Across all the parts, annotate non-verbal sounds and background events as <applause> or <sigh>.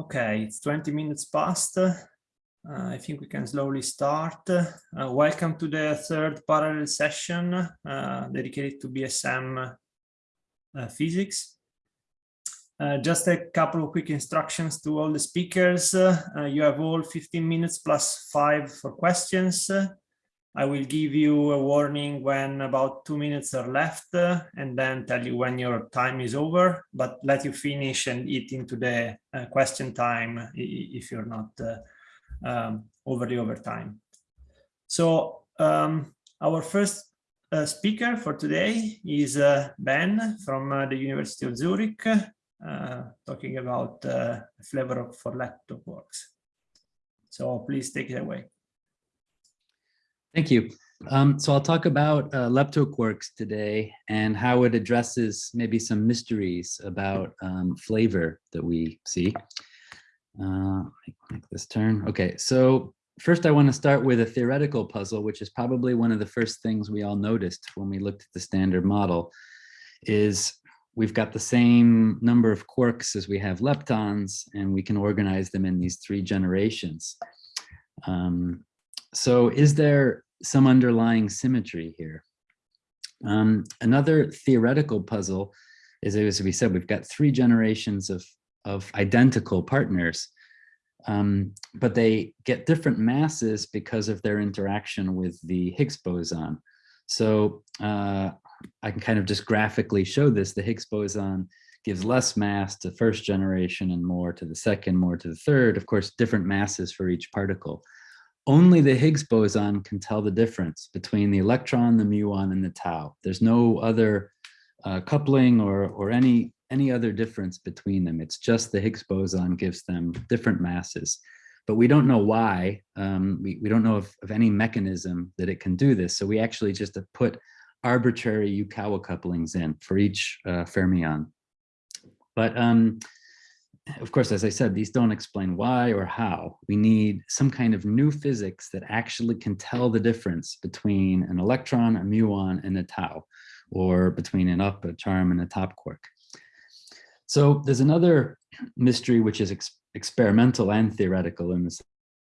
Okay, it's 20 minutes past. Uh, I think we can slowly start. Uh, welcome to the third parallel session uh, dedicated to BSM uh, physics. Uh, just a couple of quick instructions to all the speakers. Uh, you have all 15 minutes plus five for questions. I will give you a warning when about two minutes are left uh, and then tell you when your time is over, but let you finish and eat into the uh, question time if you're not uh, um, over the overtime. So um, our first uh, speaker for today is uh, Ben from uh, the University of Zurich, talking about flavor for leptoquarks. So please take it away. Thank you. Um, so I'll talk about uh, leptoquarks today and how it addresses maybe some mysteries about um, flavor that we see. Uh, make this turn. Okay, so first I want to start with a theoretical puzzle, which is probably one of the first things we all noticed when we looked at the standard model, is we've got the same number of quarks as we have leptons, and we can organize them in these three generations. Um, so is there some underlying symmetry here? Um, another theoretical puzzle is, as we said, we've got three generations of, of identical partners, um, but they get different masses because of their interaction with the Higgs boson. So uh, I can kind of just graphically show this. The Higgs boson gives less mass to first generation and more to the second, more to the third. Of course, different masses for each particle only the Higgs boson can tell the difference between the electron, the muon, and the tau. There's no other uh, coupling or, or any, any other difference between them. It's just the Higgs boson gives them different masses. But we don't know why. Um, we, we don't know of, of any mechanism that it can do this. So we actually just put arbitrary Yukawa couplings in for each uh, fermion. But um, of course, as I said, these don't explain why or how. We need some kind of new physics that actually can tell the difference between an electron, a muon, and a tau, or between an up, a charm, and a top quark. So there's another mystery which is ex experimental and theoretical in the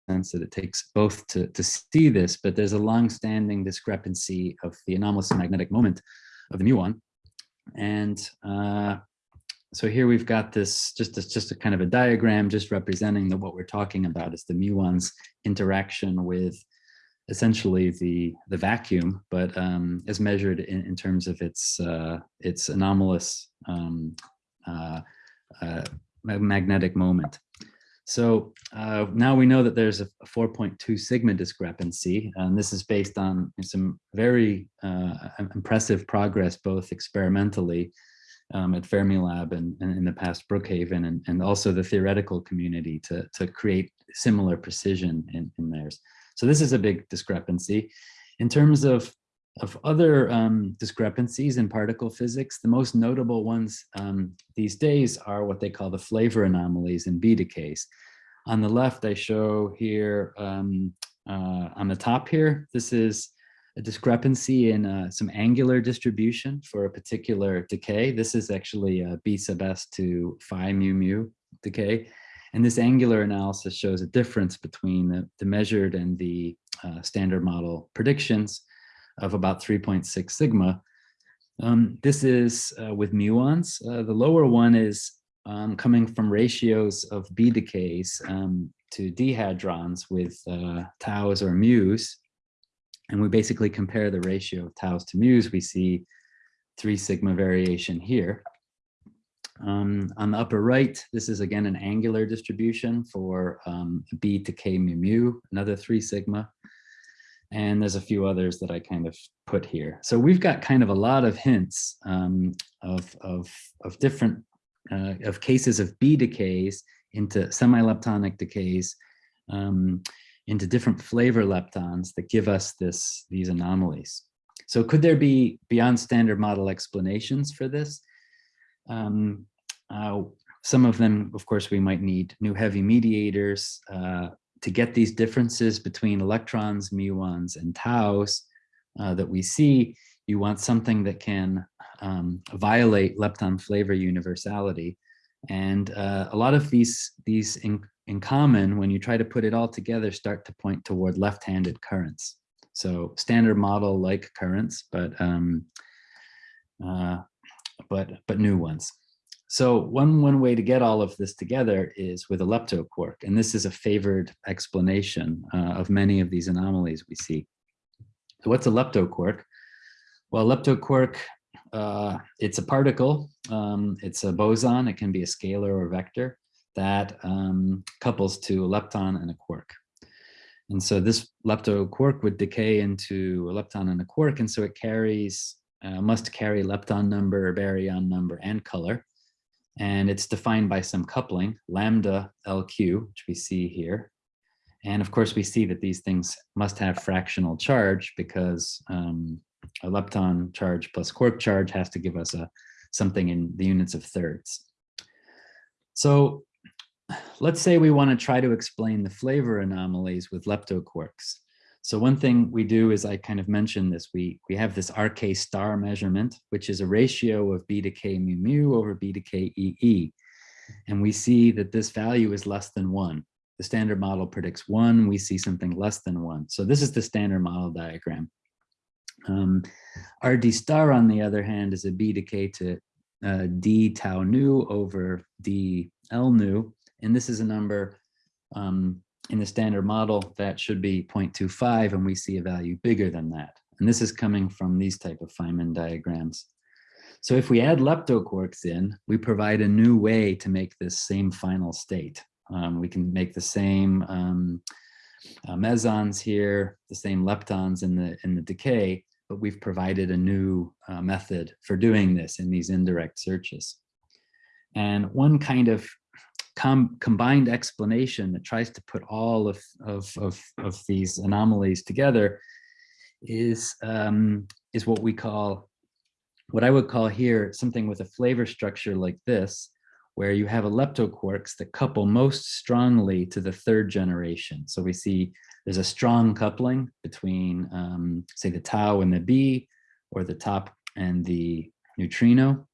sense that it takes both to, to see this, but there's a long-standing discrepancy of the anomalous magnetic moment of the muon. And uh, so here we've got this just just a kind of a diagram just representing that what we're talking about is the muon's interaction with essentially the the vacuum but um, as measured in, in terms of its uh, its anomalous um, uh, uh, magnetic moment. So uh, now we know that there's a 4.2 sigma discrepancy and this is based on some very uh, impressive progress both experimentally um, at Fermilab and, and in the past Brookhaven and, and also the theoretical community to, to create similar precision in, in theirs. So this is a big discrepancy. In terms of, of other um, discrepancies in particle physics, the most notable ones um, these days are what they call the flavor anomalies in B decays. On the left, I show here um, uh, on the top here, this is a discrepancy in uh, some angular distribution for a particular decay. This is actually a B sub s to phi mu mu decay. And this angular analysis shows a difference between the, the measured and the uh, standard model predictions of about 3.6 sigma. Um, this is uh, with muons. Uh, the lower one is um, coming from ratios of B decays um, to dihadrons with uh, taus or mu's and we basically compare the ratio of taus to mu's, we see three sigma variation here. Um, on the upper right, this is again an angular distribution for um, B to K mu mu, another three sigma. And there's a few others that I kind of put here. So we've got kind of a lot of hints um, of, of, of different, uh, of cases of B decays into semi-leptonic decays. Into different flavor leptons that give us this these anomalies. So could there be beyond standard model explanations for this? Um, uh, some of them, of course, we might need new heavy mediators uh, to get these differences between electrons, muons, and taus uh, that we see. You want something that can um, violate lepton flavor universality. And uh, a lot of these, these in, in common, when you try to put it all together, start to point toward left-handed currents. So standard model like currents, but um, uh, but but new ones. So one one way to get all of this together is with a leptoquark, and this is a favored explanation uh, of many of these anomalies we see. So what's a leptoquark? Well, leptoquark, uh, it's a particle, um, it's a boson, it can be a scalar or vector that um, couples to a lepton and a quark. And so this lepto quark would decay into a lepton and a quark, and so it carries, uh, must carry lepton number, baryon number, and color. And it's defined by some coupling, lambda LQ, which we see here. And of course, we see that these things must have fractional charge because um, a lepton charge plus quark charge has to give us a something in the units of thirds. So let's say we want to try to explain the flavor anomalies with leptoquarks. So one thing we do is I kind of mentioned this, we, we have this RK star measurement, which is a ratio of B to K mu mu over B to K EE. And we see that this value is less than one. The standard model predicts one, we see something less than one. So this is the standard model diagram. Um, RD star, on the other hand, is a B to K to uh, D tau nu over D L nu. And this is a number um, in the standard model that should be 0.25 and we see a value bigger than that. And this is coming from these type of Feynman diagrams. So if we add leptoquarks in, we provide a new way to make this same final state. Um, we can make the same um, uh, mesons here, the same leptons in the, in the decay, but we've provided a new uh, method for doing this in these indirect searches. And one kind of com combined explanation that tries to put all of, of, of, of these anomalies together is, um, is what we call, what I would call here, something with a flavor structure like this, where you have a leptoquarks that couple most strongly to the third generation. So we see there's a strong coupling between, um, say, the tau and the B, or the top and the neutrino.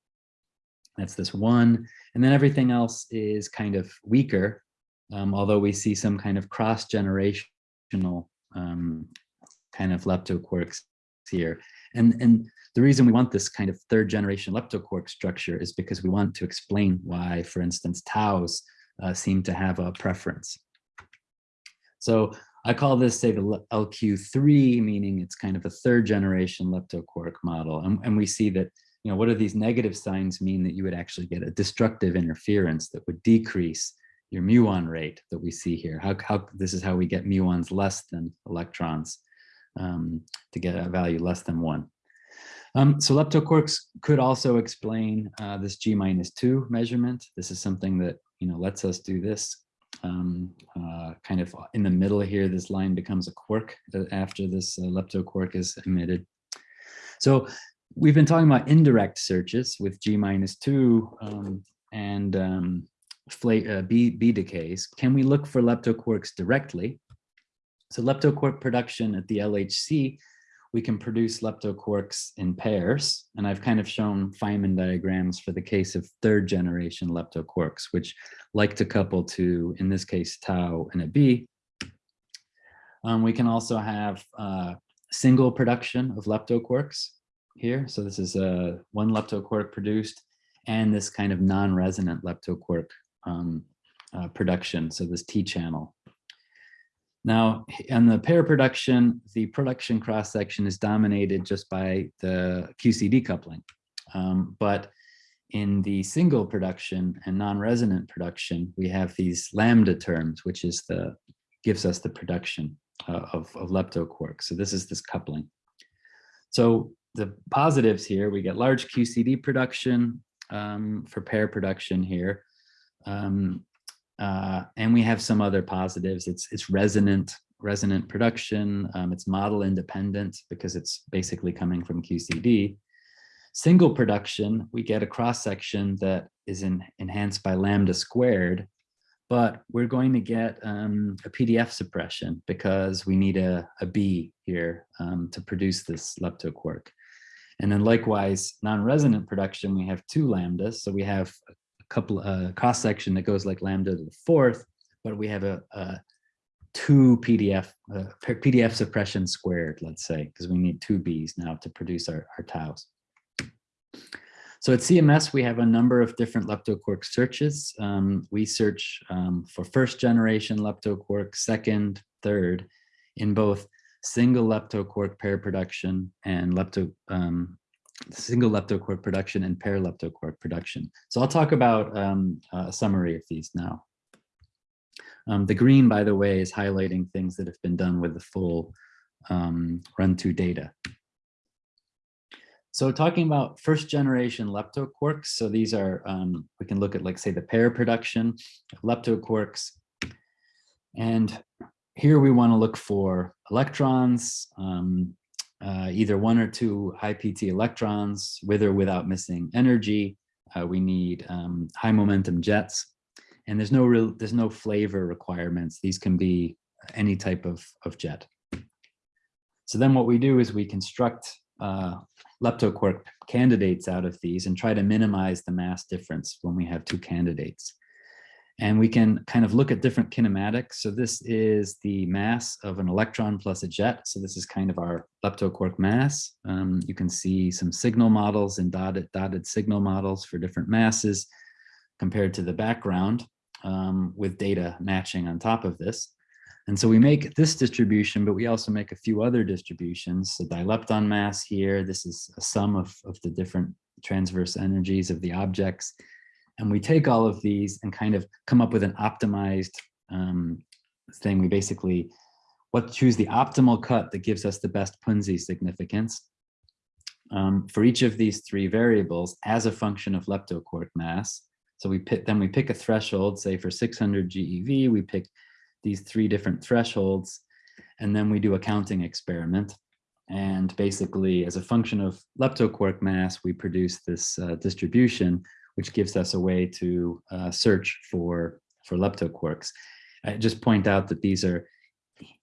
That's this one. And then everything else is kind of weaker, um, although we see some kind of cross-generational um, kind of leptoquarks here. And, and the reason we want this kind of third generation leptoquark structure is because we want to explain why, for instance, taus uh, seem to have a preference. So I call this, say, the LQ3, meaning it's kind of a third generation leptoquark model. And, and we see that you know, what do these negative signs mean that you would actually get a destructive interference that would decrease your muon rate that we see here? How, how this is how we get muons less than electrons um, to get a value less than one. Um, so leptoquarks could also explain uh, this G minus two measurement. This is something that, you know, lets us do this um, uh, kind of in the middle here, this line becomes a quark uh, after this uh, leptoquark is emitted. So we've been talking about indirect searches with G minus two um, and um, uh, B, B decays. Can we look for leptoquarks directly? So leptoquark production at the LHC, we can produce leptoquarks in pairs. And I've kind of shown Feynman diagrams for the case of third generation leptoquarks, which like to couple to, in this case, tau and a B. Um, we can also have uh, single production of leptoquarks here. So this is a one leptoquark produced and this kind of non-resonant leptoquark um, uh, production. So this T channel. Now, in the pair production, the production cross section is dominated just by the QCD coupling. Um, but in the single production and non-resonant production, we have these lambda terms, which is the gives us the production uh, of, of. So this is this coupling. So the positives here, we get large QCD production um, for pair production here. Um, uh, and we have some other positives. It's, it's resonant, resonant production. Um, it's model independent because it's basically coming from QCD. Single production, we get a cross section that is in, enhanced by lambda squared, but we're going to get um, a PDF suppression because we need a, a B here um, to produce this leptoquark. And then likewise, non-resonant production, we have two lambdas. So we have a couple uh, cross section that goes like lambda to the fourth, but we have a, a two PDF uh, PDF suppression squared, let's say, because we need two B's now to produce our, our taus. So at CMS, we have a number of different leptoquark searches. Um, we search um, for first generation leptoquark, second, third, in both single leptoquark pair production and lepto um, single leptoquark production and pair leptoquark production. So I'll talk about um, a summary of these now. Um, the green, by the way, is highlighting things that have been done with the full um, run2 data. So talking about first generation leptoquarks, so these are, um, we can look at like say the pair production of leptoquarks. And here we want to look for electrons, um, uh, either one or two high PT electrons with or without missing energy. Uh, we need um, high momentum jets and there's no real, there's no flavor requirements. These can be any type of, of jet. So then what we do is we construct uh, leptoquark candidates out of these and try to minimize the mass difference when we have two candidates. And we can kind of look at different kinematics. So this is the mass of an electron plus a jet. So this is kind of our leptoquark mass. Um, you can see some signal models and dotted, dotted signal models for different masses compared to the background um, with data matching on top of this. And so we make this distribution, but we also make a few other distributions. So dilepton mass here, this is a sum of, of the different transverse energies of the objects. And we take all of these and kind of come up with an optimized um, thing. We basically what choose the optimal cut that gives us the best Punzi significance um, for each of these three variables as a function of leptoquark mass. So we pick, then we pick a threshold, say for 600 GeV, we pick these three different thresholds, and then we do a counting experiment. And basically, as a function of leptoquark mass, we produce this uh, distribution, which gives us a way to uh, search for, for leptoquarks. I just point out that these are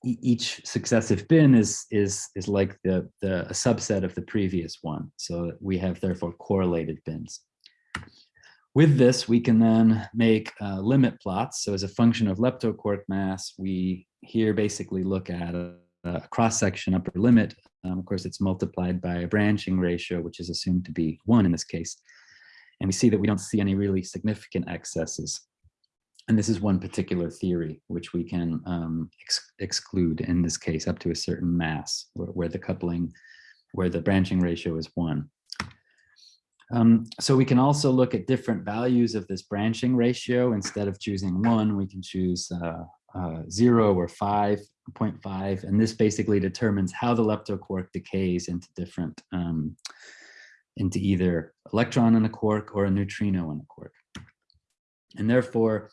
each successive bin is is is like the the a subset of the previous one so we have therefore correlated bins with this, we can then make uh, limit plots. So as a function of leptoquark mass, we here basically look at a, a cross-section upper limit. Um, of course, it's multiplied by a branching ratio, which is assumed to be one in this case. And we see that we don't see any really significant excesses. And this is one particular theory, which we can um, ex exclude in this case up to a certain mass, where, where the coupling, where the branching ratio is one. Um, so we can also look at different values of this branching ratio. Instead of choosing one, we can choose uh, uh, zero or 5.5. And this basically determines how the leptoquark decays into different, um, into either electron in a quark or a neutrino in a quark. And therefore,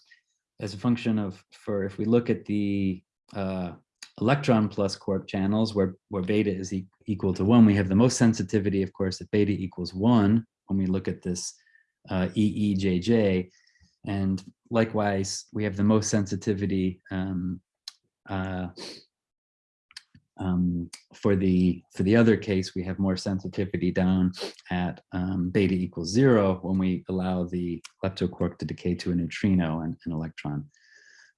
as a function of, for if we look at the uh, electron plus quark channels where, where beta is e equal to one, we have the most sensitivity, of course, at beta equals one, when we look at this uh, EEJJ. And likewise, we have the most sensitivity um, uh, um, for the for the other case, we have more sensitivity down at um, beta equals zero when we allow the leptoquark to decay to a neutrino and an electron.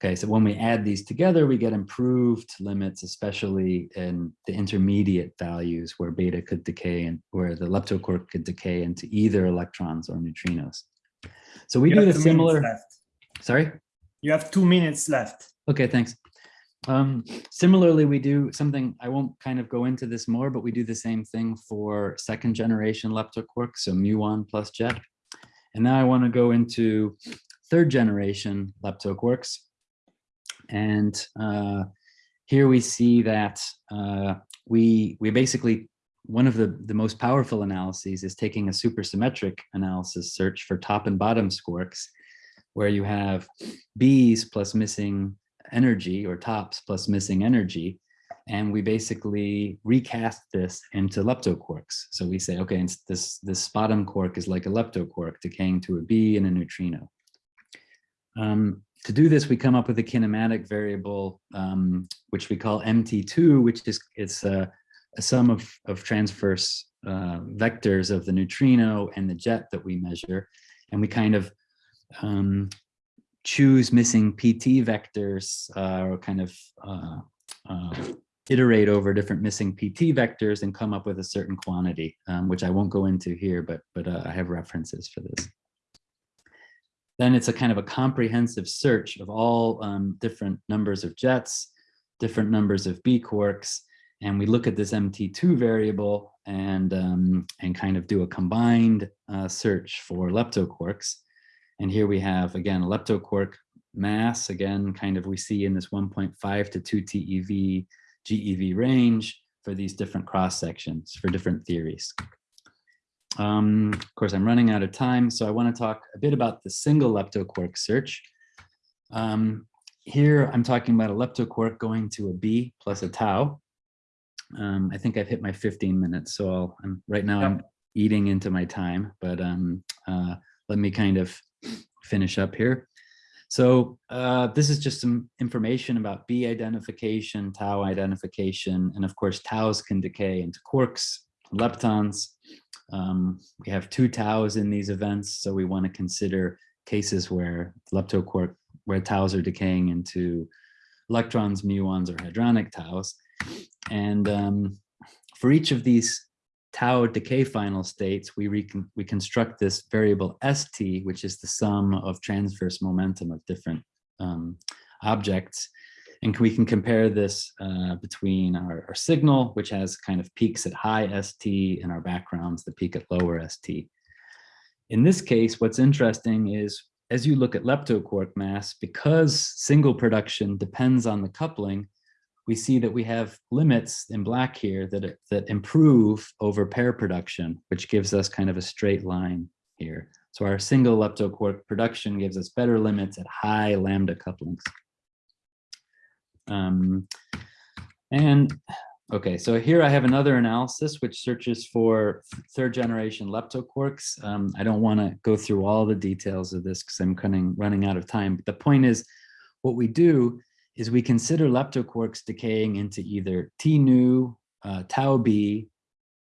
Okay, so when we add these together, we get improved limits, especially in the intermediate values where beta could decay and where the leptoquark could decay into either electrons or neutrinos. So we you do the similar. Sorry? You have two minutes left. Okay, thanks. Um, similarly, we do something, I won't kind of go into this more, but we do the same thing for second generation leptoquark, so muon plus jet. And now I want to go into third generation leptoquarks. And uh, here we see that uh, we, we basically, one of the, the most powerful analyses is taking a supersymmetric analysis search for top and bottom squarks, where you have B's plus missing energy or tops plus missing energy. And we basically recast this into leptoquarks. So we say, okay, this, this bottom quark is like a leptoquark decaying to a B and a neutrino. Um, to do this, we come up with a kinematic variable, um, which we call MT2, which is it's a, a sum of, of transverse uh, vectors of the neutrino and the jet that we measure. And we kind of um, choose missing PT vectors uh, or kind of uh, uh, iterate over different missing PT vectors and come up with a certain quantity, um, which I won't go into here, but, but uh, I have references for this. Then it's a kind of a comprehensive search of all um, different numbers of jets, different numbers of B quarks, and we look at this MT2 variable and, um, and kind of do a combined uh, search for leptoquarks. And here we have, again, leptoquark mass, again, kind of we see in this 1.5 to 2 TeV GeV range for these different cross sections for different theories. Um, of course, I'm running out of time, so I want to talk a bit about the single leptoquark search. Um, here, I'm talking about a leptoquark going to a B plus a tau. Um, I think I've hit my 15 minutes, so I'll, I'm, right now I'm eating into my time, but um, uh, let me kind of finish up here. So uh, this is just some information about B identification, tau identification, and of course taus can decay into quarks, leptons. Um, we have two taus in these events, so we want to consider cases where leptoquark, where taus are decaying into electrons, muons, or hadronic taus. And um, for each of these tau decay final states, we, we construct this variable st, which is the sum of transverse momentum of different um, objects. And we can compare this uh, between our, our, signal, which has kind of peaks at high st, and our backgrounds, the peak at lower st. In this case, what's interesting is as you look at leptoquark mass, because single production depends on the coupling, we see that we have limits in black here that, that improve over pair production, which gives us kind of a straight line here. So our single leptoquark production gives us better limits at high lambda couplings. Um, and okay, so here I have another analysis which searches for third generation leptoquarks. Um, I don't want to go through all the details of this because I'm of running out of time. But the point is, what we do is we consider leptoquarks decaying into either T nu, uh, tau B,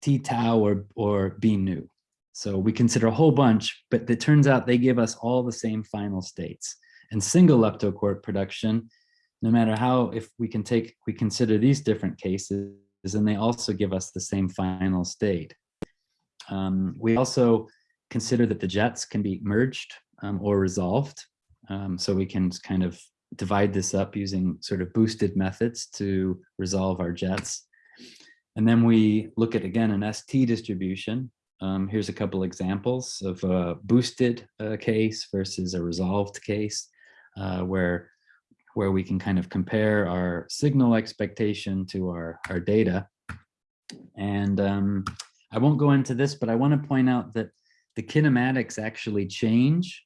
T tau, or, or B nu. So we consider a whole bunch, but it turns out they give us all the same final states. And single leptoquark production, no matter how, if we can take, we consider these different cases, and they also give us the same final state. Um, we also consider that the jets can be merged um, or resolved. Um, so we can kind of divide this up using sort of boosted methods to resolve our jets. And then we look at, again, an ST distribution. Um, here's a couple examples of a boosted uh, case versus a resolved case uh, where, where we can kind of compare our signal expectation to our, our data. And um, I won't go into this, but I want to point out that the kinematics actually change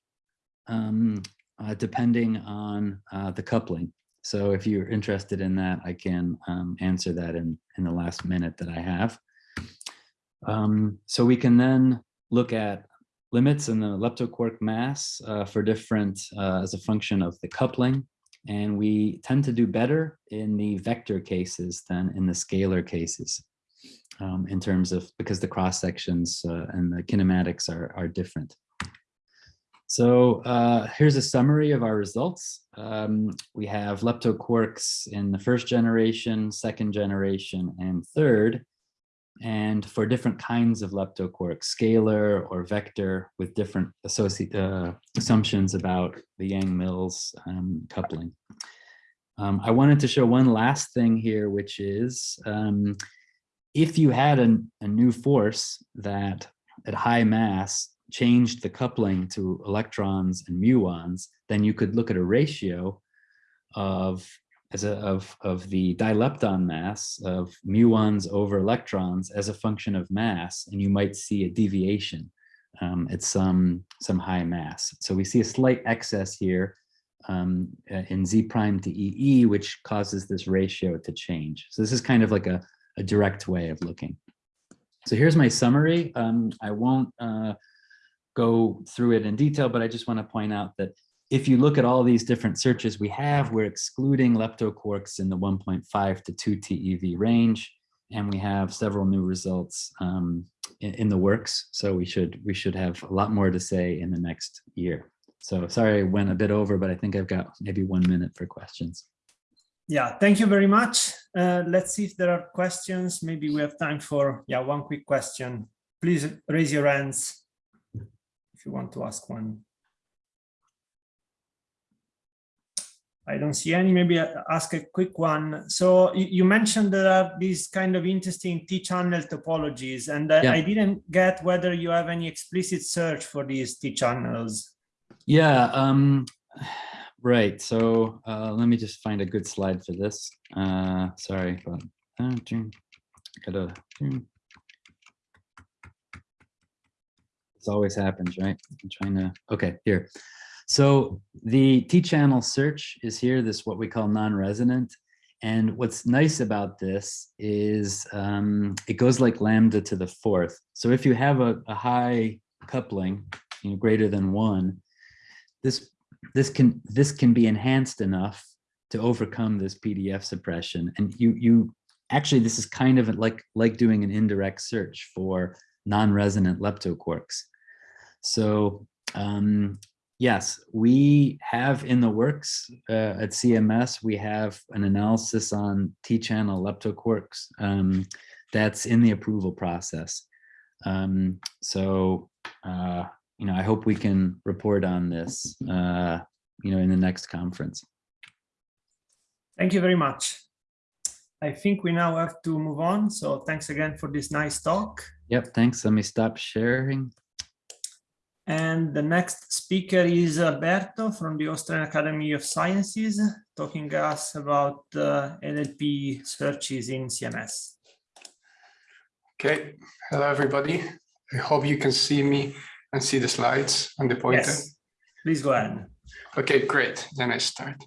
um, uh, depending on uh, the coupling. So if you're interested in that, I can um, answer that in, in the last minute that I have. Um, so we can then look at limits in the leptoquark mass uh, for different uh, as a function of the coupling. And we tend to do better in the vector cases than in the scalar cases um, in terms of because the cross sections uh, and the kinematics are, are different. So uh, here's a summary of our results. Um, we have leptoquarks in the first generation, second generation, and third. And for different kinds of leptoquarks, scalar or vector with different uh, assumptions about the Yang-Mills um, coupling. Um, I wanted to show one last thing here, which is um, if you had an, a new force that at high mass changed the coupling to electrons and muons, then you could look at a ratio of as a, of, of the dilepton mass of muons over electrons as a function of mass, and you might see a deviation um, at some, some high mass. So we see a slight excess here um, uh, in Z prime to EE, which causes this ratio to change. So this is kind of like a, a direct way of looking. So here's my summary. Um, I won't uh, go through it in detail, but I just want to point out that if you look at all these different searches we have, we're excluding leptoquarks in the 1.5 to 2 TeV range, and we have several new results um, in, in, the works. So we should we should have a lot more to say in the next year. So sorry, I went a bit over, but I think I've got maybe one minute for questions. Yeah, thank you very much. Uh, let's see if there are questions. Maybe we have time for yeah one quick question. Please raise your hands if you want to ask one. I don't see any, maybe ask a quick one. So you mentioned there are these kind of interesting T-channel topologies, and yeah. I didn't get whether you have any explicit search for these T-channels. Yeah, um, right. So uh, let me just find a good slide for this. Uh, sorry, but uh, gotta. This always happens, right? I'm trying to. Okay, here. So the T-channel search is here, this what we call non-resonant. And what's nice about this is um, it goes like lambda to the fourth. So if you have a, a high coupling, you know, greater than one, this this can this can be enhanced enough to overcome this PDF suppression. And you you actually this is kind of like like doing an indirect search for non-resonant leptoquarks. So um, Yes, we have in the works uh, at CMS, we have an analysis on T-channel leptoquarks um, that's in the approval process. Um, so, uh, you know, I hope we can report on this, uh, you know, in the next conference. Thank you very much. I think we now have to move on. So thanks again for this nice talk. Yep, thanks. Let me stop sharing. And the next speaker is Alberto from the Austrian Academy of Sciences, talking to us about uh, LLP searches in CMS. Okay, hello everybody. I hope you can see me and see the slides and the pointer. Yes, please go ahead. Okay, great. Then I start.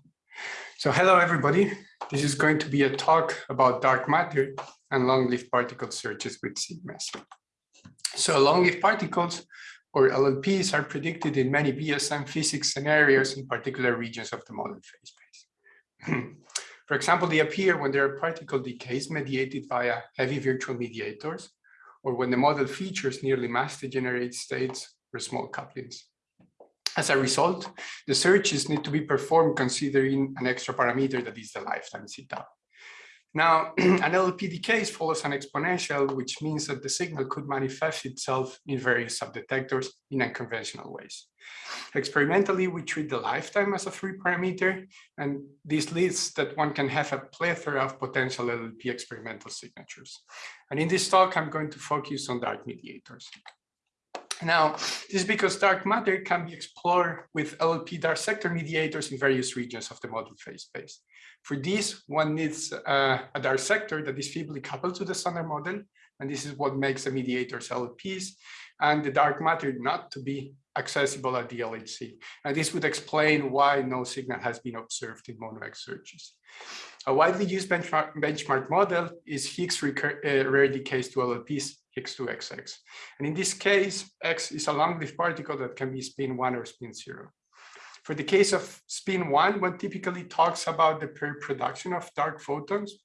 So hello everybody. This is going to be a talk about dark matter and long-lived particle searches with CMS. So long-lived particles or LLPs are predicted in many BSM physics scenarios in particular regions of the model phase space. <clears throat> For example, they appear when there are particle decays mediated via heavy virtual mediators, or when the model features nearly mass degenerate states or small couplings. As a result, the searches need to be performed considering an extra parameter that is the lifetime zeta. Now, <clears throat> an LLP decay follows an exponential, which means that the signal could manifest itself in various subdetectors in unconventional ways. Experimentally, we treat the lifetime as a free parameter, and this leads that one can have a plethora of potential LLP experimental signatures. And in this talk, I'm going to focus on dark mediators. Now, this is because dark matter can be explored with LLP dark sector mediators in various regions of the model phase space. For this, one needs uh, a dark sector that is feebly coupled to the standard model, and this is what makes the mediators LLPs, and the dark matter not to be accessible at the LHC. And this would explain why no signal has been observed in MonoX searches. A widely used benchmark, benchmark model is Higgs uh, rare decays to Higgs2XX. And in this case, X is a long-lived particle that can be spin one or spin zero. For the case of spin one, one typically talks about the per production of dark photons.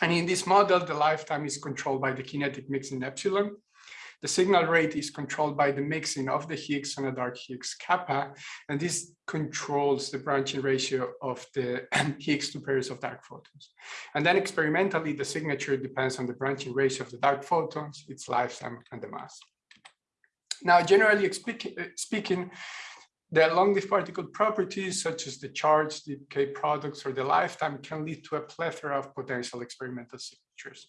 And in this model, the lifetime is controlled by the kinetic mixing epsilon. The signal rate is controlled by the mixing of the Higgs and a dark Higgs kappa, and this controls the branching ratio of the <clears throat> Higgs to pairs of dark photons. And then experimentally, the signature depends on the branching ratio of the dark photons, its lifetime, and the mass. Now, generally uh, speaking, the long-lived particle properties, such as the charge, the decay products, or the lifetime, can lead to a plethora of potential experimental signatures.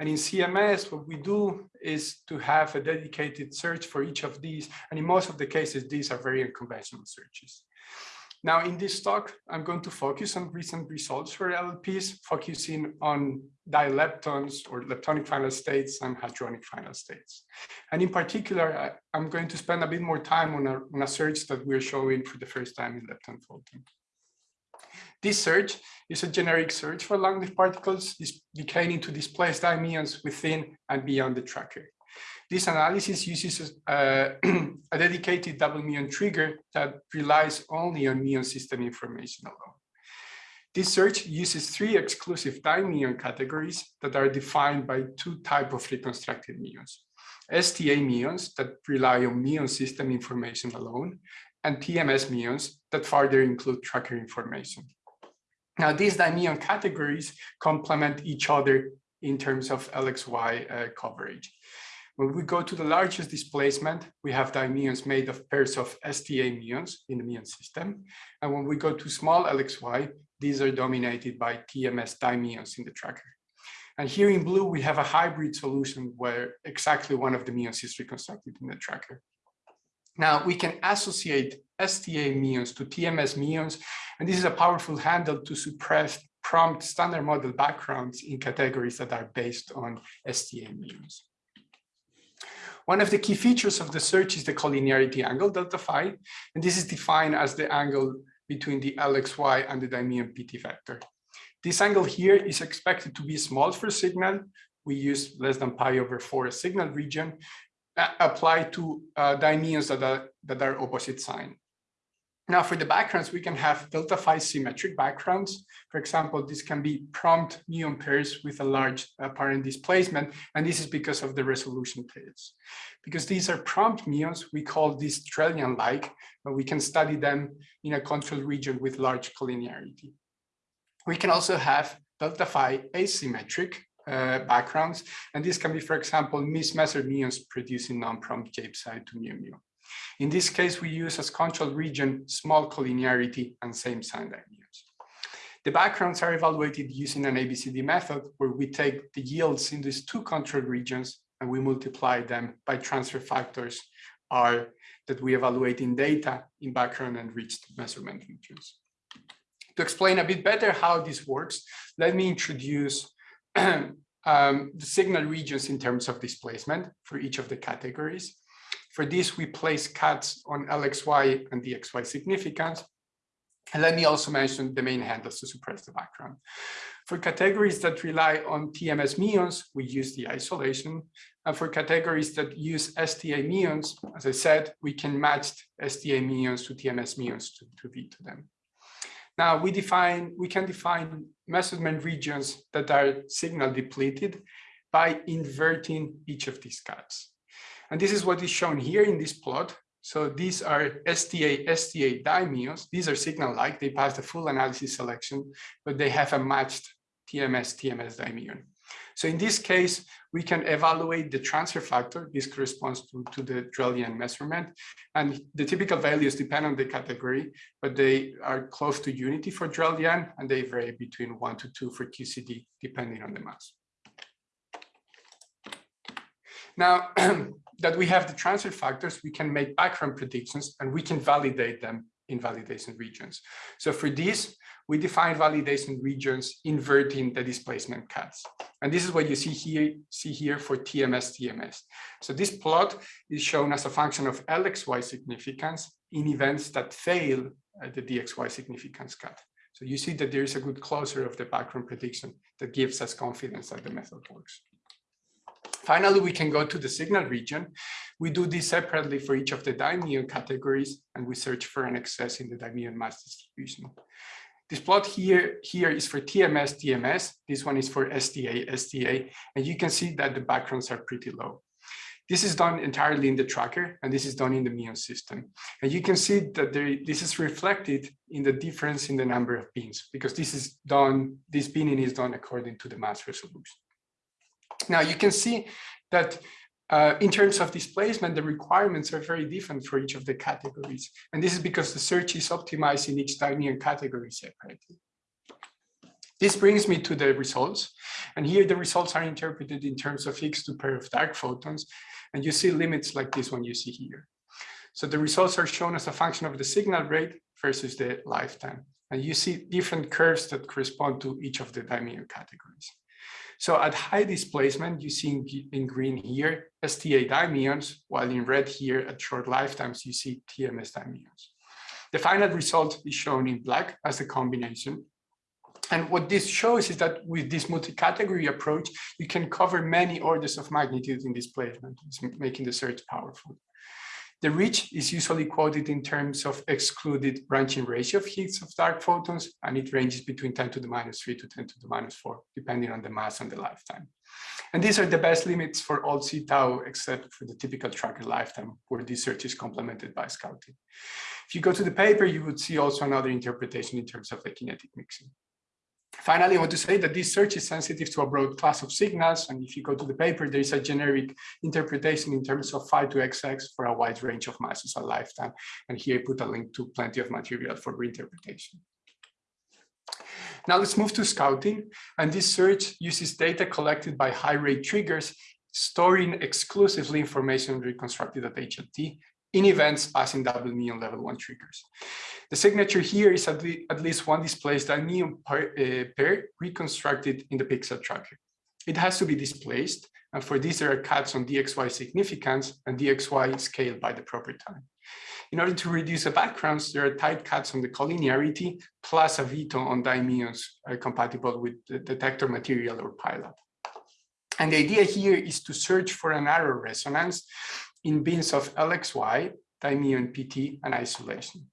And in CMS, what we do is to have a dedicated search for each of these. And in most of the cases, these are very unconventional searches. Now, in this talk, I'm going to focus on recent results for LLPs, focusing on dileptons or leptonic final states and hadronic final states. And in particular, I'm going to spend a bit more time on a, on a search that we're showing for the first time in Lepton Photon. This search is a generic search for long-lived particles decaying into displaced muons within and beyond the tracker. This analysis uses a, a <clears throat> dedicated double muon trigger that relies only on muon system information alone. This search uses three exclusive muon categories that are defined by two types of reconstructed muons. STA muons that rely on muon system information alone, and TMS muons that further include tracker information. Now, these dimuon categories complement each other in terms of LXY uh, coverage. When we go to the largest displacement, we have dimuons made of pairs of STA muons in the muon system. And when we go to small LXY, these are dominated by TMS dimuons in the tracker. And here in blue, we have a hybrid solution where exactly one of the muons is reconstructed in the tracker. Now we can associate STA muons to TMS muons, and this is a powerful handle to suppress prompt standard model backgrounds in categories that are based on STA muons. One of the key features of the search is the collinearity angle, delta phi, and this is defined as the angle between the LXY and the dimuon PT vector. This angle here is expected to be small for signal. We use less than pi over 4 signal region, applied to uh, dimuons that are, that are opposite sign. Now for the backgrounds, we can have delta phi symmetric backgrounds. For example, this can be prompt muon pairs with a large apparent displacement, and this is because of the resolution tails. Because these are prompt muons, we call these Drell-Yan-like, but we can study them in a control region with large collinearity. We can also have delta phi asymmetric uh, backgrounds, and this can be, for example, mismeasured muons producing non-prompt side to mu mu. In this case, we use as control region small collinearity and same sign muons. The backgrounds are evaluated using an ABCD method where we take the yields in these two control regions and we multiply them by transfer factors R that we evaluate in data in background and enriched measurement regions. To explain a bit better how this works, let me introduce <clears throat> um, the signal regions in terms of displacement for each of the categories. For this, we place cuts on LXY and DXY significance. And let me also mention the main handles to suppress the background. For categories that rely on TMS muons, we use the isolation. And for categories that use STA muons, as I said, we can match STA muons to TMS muons to, to V to them. Now we define, we can define measurement regions that are signal depleted by inverting each of these cuts. And this is what is shown here in this plot. So these are STA, STA dimuons. These are signal-like. They pass the full analysis selection, but they have a matched TMS, TMS dimuon. So in this case, we can evaluate the transfer factor. This corresponds to, to the Drell-Yan measurement. And the typical values depend on the category, but they are close to unity for Drell-Yan, and they vary between one to two for QCD, depending on the mass. Now <clears throat> that we have the transfer factors, we can make background predictions and we can validate them in validation regions. So for this, we define validation regions inverting the displacement cuts. And this is what you see here, see here for TMS TMS. So this plot is shown as a function of LXY significance in events that fail the DXY significance cut. So you see that there is a good closure of the background prediction that gives us confidence that the method works. Finally, we can go to the signal region. We do this separately for each of the dimuon categories, and we search for an excess in the dimuon mass distribution. This plot here, here is for TMS, TMS. This one is for STA, STA, and you can see that the backgrounds are pretty low. This is done entirely in the tracker, and this is done in the muon system. And you can see that there, this is reflected in the difference in the number of beans, because this is done, this binning is done according to the mass resolution. Now you can see that uh, in terms of displacement, the requirements are very different for each of the categories. And this is because the search is optimized in each dimuon category separately. This brings me to the results. And here the results are interpreted in terms of Higgs-2 pair of dark photons. And you see limits like this one you see here. So the results are shown as a function of the signal rate versus the lifetime. And you see different curves that correspond to each of the dimuon categories. So at high displacement, you see in green here, STA dimuons, while in red here at short lifetimes, you see TMS dimuons. The final result is shown in black as a combination. And what this shows is that with this multi-category approach, you can cover many orders of magnitude in displacement, making the search powerful. The reach is usually quoted in terms of excluded branching ratio of Higgs of dark photons, and it ranges between 10 to the minus 3 to 10 to the minus 4, depending on the mass and the lifetime. And these are the best limits for all C tau, except for the typical tracker lifetime, where this search is complemented by scouting. If you go to the paper, you would see also another interpretation in terms of the kinetic mixing. Finally, I want to say that this search is sensitive to a broad class of signals. And if you go to the paper, there is a generic interpretation in terms of phi to XX for a wide range of masses and lifetime. And here I put a link to plenty of material for reinterpretation. Now let's move to scouting. And this search uses data collected by high rate triggers, storing exclusively information reconstructed at HLT in events passing double muon level one triggers. The signature here is at, least one displaced muon pair, uh, pair reconstructed in the pixel tracker. It has to be displaced, and for this there are cuts on DXY significance and DXY scaled by the proper time. In order to reduce the backgrounds, there are tight cuts on the collinearity plus a veto on dimuons are compatible with the detector material or pileup. And the idea here is to search for a narrow resonance in bins of LXY, time u and PT, and isolation.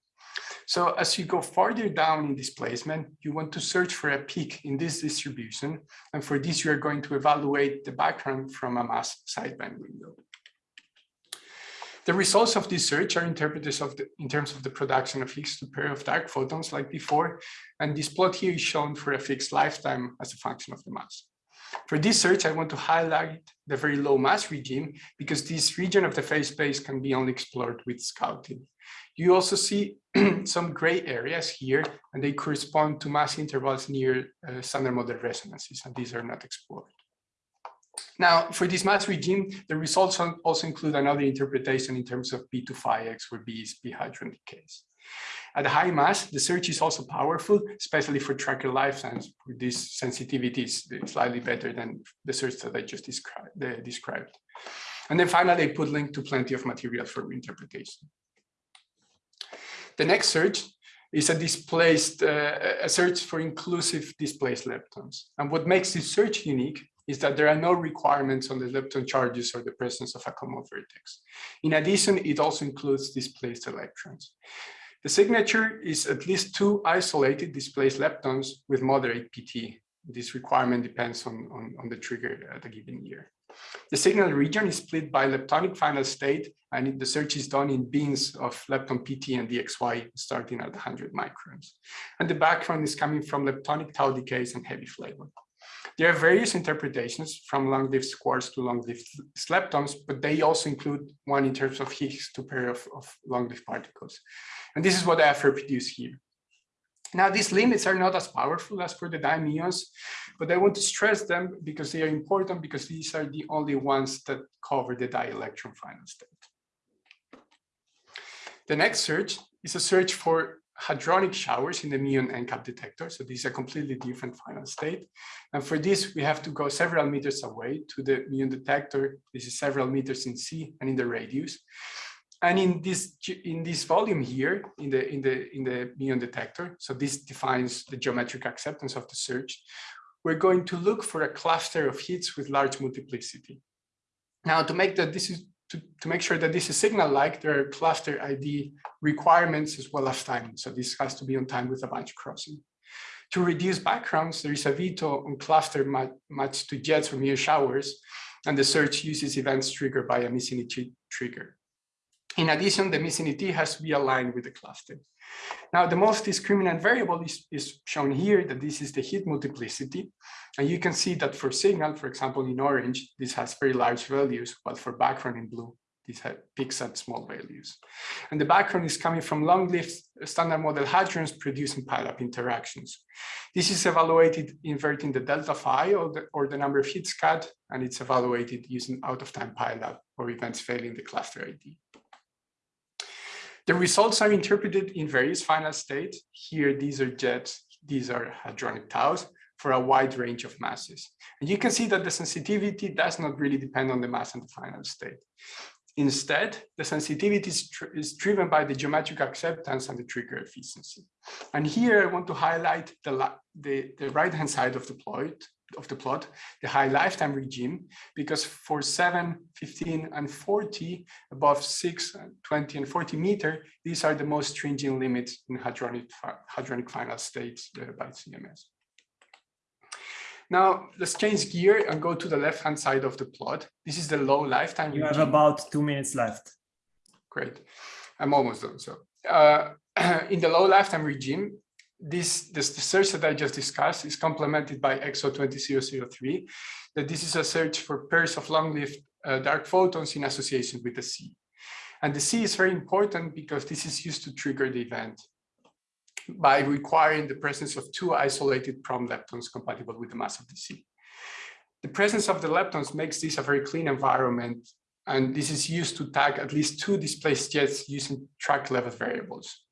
So as you go farther down in displacement, you want to search for a peak in this distribution. And for this, you are going to evaluate the background from a mass sideband window. The results of this search are interpreted in terms of the production of to pair of dark photons like before. And this plot here is shown for a fixed lifetime as a function of the mass. For this search, I want to highlight the very low mass regime because this region of the phase space can be only explored with scouting. You also see <clears throat> some gray areas here, and they correspond to mass intervals near uh, standard model resonances, and these are not explored. Now, for this mass regime, the results also include another interpretation in terms of B to phi x, where B is B hadron decays. At high mass, the search is also powerful, especially for tracker lifetimes, this sensitivity is slightly better than the search that I just described. described. And then finally, I put link to plenty of material for interpretation. The next search is a displaced, uh, a search for inclusive displaced leptons. And what makes this search unique is that there are no requirements on the lepton charges or the presence of a common vertex. In addition, it also includes displaced electrons. The signature is at least two isolated displaced leptons with moderate PT. This requirement depends on, on, on the trigger at a given year. The signal region is split by leptonic final state, and the search is done in bins of lepton PT and DXY starting at 100 microns. And the background is coming from leptonic tau decays and heavy flavor. There are various interpretations from long-lived quarks to long-lived leptons, but they also include one in terms of Higgs to pair of, of long-lived particles. And this is what I have reproduced here. Now, these limits are not as powerful as for the dimuons, but I want to stress them because they are important because these are the only ones that cover the dielectron final state. The next search is a search for hadronic showers in the muon endcap detector. So this is a completely different final state. And for this, we have to go several meters away to the muon detector. This is several meters in z and in the radius. And in this in this volume here, in the in the in the muon detector, so this defines the geometric acceptance of the search. We're going to look for a cluster of hits with large multiplicity. Now, to make that this is to, make sure that this is signal-like, there are cluster ID requirements as well as time. So this has to be on time with a bunch crossing. To reduce backgrounds, there is a veto on cluster matched to jets or mere showers, and the search uses events triggered by a missing ET trigger. In addition, the missing ET has to be aligned with the cluster. Now, the most discriminant variable is, is shown here, that this is the hit multiplicity. And you can see that for signal, for example, in orange, this has very large values, while for background in blue, this peaks at small values. And the background is coming from long-lived standard model hadrons producing pileup interactions. This is evaluated inverting the delta phi or the, or the number of hits cut, and it's evaluated using out-of-time pileup or events failing the cluster ID. The results are interpreted in various final states. Here, these are jets, these are hadronic taus for a wide range of masses. And you can see that the sensitivity does not really depend on the mass and the final state. Instead, the sensitivity is, is, driven by the geometric acceptance and the trigger efficiency. And here I want to highlight the, the, the right-hand side of the plot, of the plot, the high lifetime regime, because for 7, 15, and 40, above 6, 20, and 40 meter, these are the most stringent limits in hadronic, hadronic final states uh, by CMS. Now, let's change gear and go to the left-hand side of the plot. This is the low lifetime You have about two minutes left. Great. I'm almost done. So uh, <clears throat> in the low lifetime regime, this, this the search that I just discussed is complemented by EXO 20003, that this is a search for pairs of long-lived uh, dark photons in association with the Z. And the Z is very important because this is used to trigger the event by requiring the presence of two isolated prompt leptons compatible with the mass of the Z. The presence of the leptons makes this a very clean environment and this is used to tag at least two displaced jets using track level variables.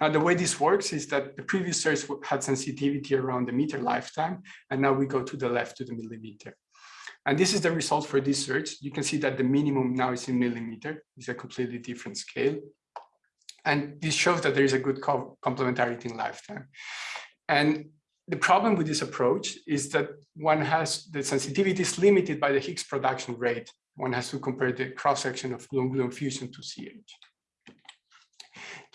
Now, the way this works is that the previous search had sensitivity around the meter lifetime, and now we go to the left to the millimeter. And this is the result for this search. You can see that the minimum now is in millimeter. It's a completely different scale. And this shows that there is a good co complementarity in lifetime. And the problem with this approach is that one has the sensitivity is limited by the Higgs production rate. One has to compare the cross-section of gluon-gluon fusion to ZH.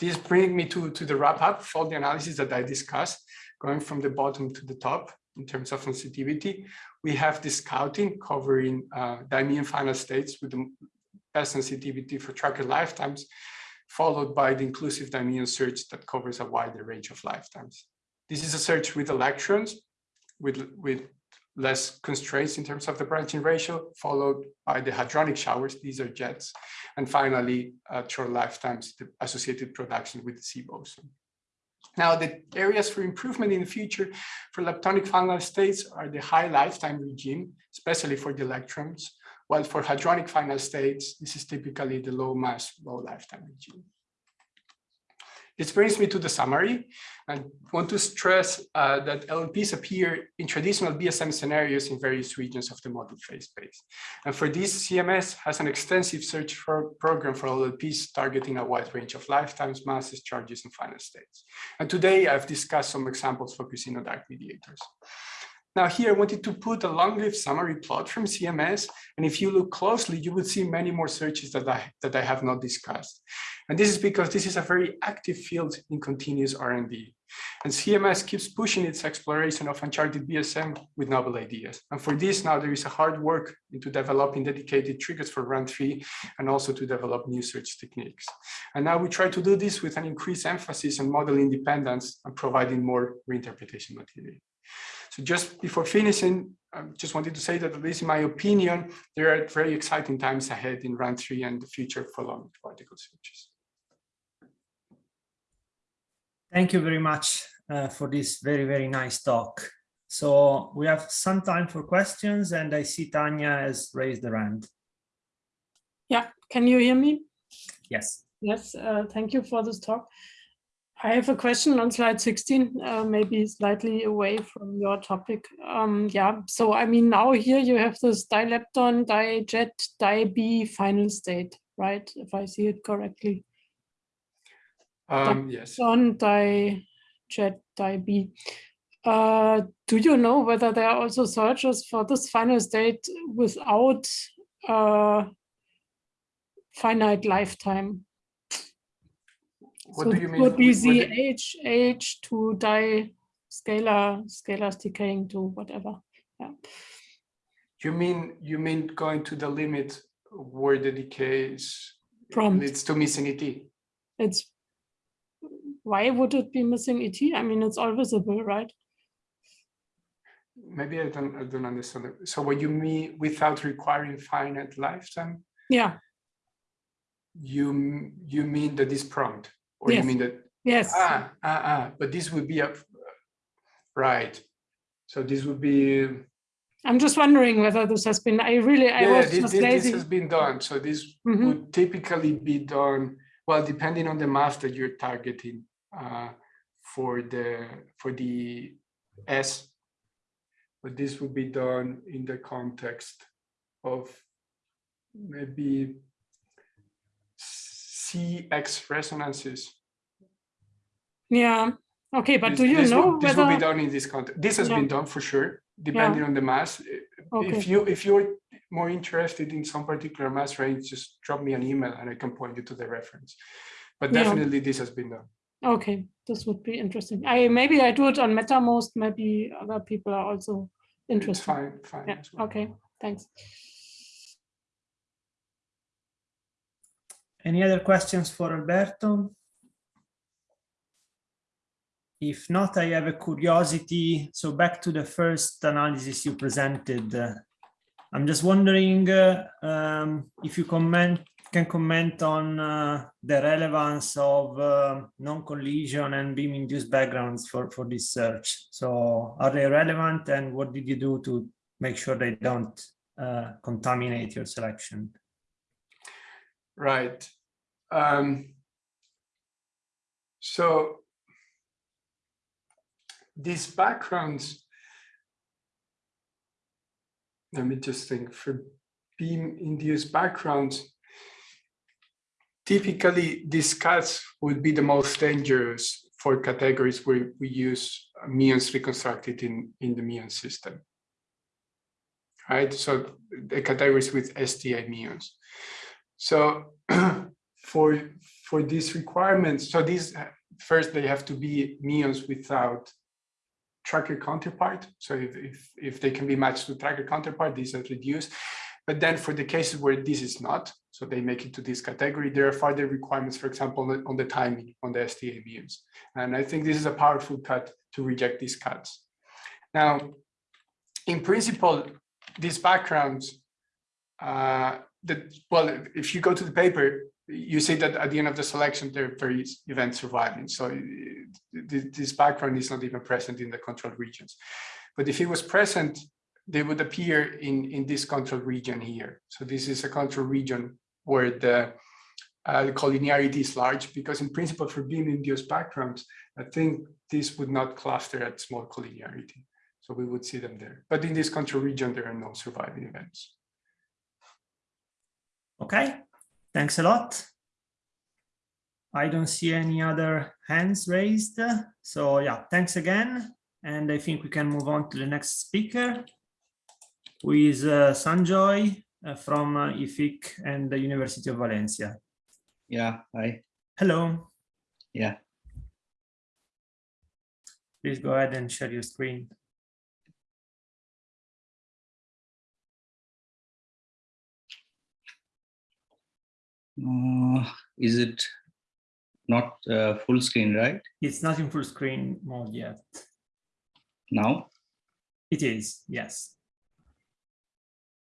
This brings me to, to the wrap up all the analysis that I discussed, going from the bottom to the top in terms of sensitivity. We have the scouting covering uh, dimuon final states with the best sensitivity for tracker lifetimes, followed by the inclusive dimuon search that covers a wider range of lifetimes. This is a search with electrons, with, with less constraints in terms of the branching ratio, followed by the hadronic showers, these are jets, and finally, uh, short lifetimes, the associated production with the Z boson. Now, the areas for improvement in the future for leptonic final states are the high lifetime regime, especially for the electrons, while for hadronic final states, this is typically the low mass, low lifetime regime. This brings me to the summary. I want to stress uh, that LLPs appear in traditional BSM scenarios in various regions of the model phase space. And for this, CMS has an extensive search for program for LLPs targeting a wide range of lifetimes, masses, charges, and final states. And today I've discussed some examples focusing on dark mediators. Now here I wanted to put a long-lived summary plot from CMS. And if you look closely, you would see many more searches that I, that I have not discussed. And this is because this is a very active field in continuous R&D. And CMS keeps pushing its exploration of uncharted BSM with novel ideas. And for this now there is a hard work into developing dedicated triggers for run three and also to develop new search techniques. And now we try to do this with an increased emphasis on model independence and providing more reinterpretation material. So just before finishing, I just wanted to say that at least in my opinion, there are very exciting times ahead in run three and the future for long particle searches. Thank you very much uh, for this very, very nice talk. So we have some time for questions and I see Tanya has raised her hand. Yeah, can you hear me? Yes. Yes, uh, thank you for this talk. I have a question on slide 16, uh, maybe slightly away from your topic. Um, yeah, so I mean, now here you have this dilepton, dijet, di-B final state, right? If I see it correctly. Um, yes. On dijet, di-B. Uh, do you know whether there are also searches for this final state without uh, finite lifetime? What so do you mean? Would be the H, H to die scalar, scalars decaying to whatever. Yeah. You mean you mean going to the limit where the decay is Prompt. leads to missing ET? It's why would it be missing ET? I mean, it's all visible, right? Maybe I don't I don't understand. it. So what you mean without requiring finite lifetime? Yeah. You you mean that this prompt, or you mean that Yes. ah ah ah? But this would be a right. So this would be I'm just wondering whether this has been. I really, I yeah. was This, just this, this has been done. So this Mhm. would typically be done well, depending on the mass that you're targeting uh, for the for the S. But this would be done in the context of maybe CX resonances. Yeah. Okay, but This- do you this know will, this will be done in this context. This has Yeah. been done for sure, depending on the mass. Okay. If you if you're more interested in some particular mass range, just drop me an email and I can point you to the reference. But Yeah. definitely this has been done. Okay, this would be interesting. I maybe I do it on Mattermost. Maybe other people are also It's interested. fine, fine. Yeah. well. Okay. Thanks. Any other questions for Alberto? If not, I have a curiosity. So back to the first analysis you presented. uh, I'm just wondering uh, um, if you comment, can comment on uh, the relevance of uh, non-collision and beam-induced backgrounds for, for this search. So are they relevant and what did you do to make sure they don't uh, contaminate your selection? Right. Um, so these backgrounds, let me just think for beam induced backgrounds, typically these cuts would be the most dangerous for categories where we use muons reconstructed in, in the muon system. Right, so the categories with STA muons. So <clears throat> for for these requirements, so these first they have to be muons without tracker counterpart. So if, if if they can be matched to tracker counterpart, these are reduced. But then for the cases where this is not, so they make it to this category, there are further requirements, for example, on the, timing on the STA muons. And I think this is a powerful cut to reject these cuts. Now, in principle, these backgrounds uh, that well, if you go to the paper, you see that at the end of the selection, there are various events surviving. So uh, this background is not even present in the control regions. But if it was present, they would appear in, in this control region here. So this is a control region where the, uh, the collinearity is large because in principle for beam induced backgrounds, I think this would not cluster at small collinearity. So we would see them there. But in this control region, there are no surviving events. Okay, thanks a lot. I don't see any other hands raised. So yeah, thanks again. And I think we can move on to the next speaker, who is uh, Sanjoy uh, from uh, IFIC and the University of Valencia. Yeah, hi. Hello, Yeah. please go ahead and share your screen. Uh, is it not uh, full screen, right? It's not in full screen mode yet. Now? It is, yes.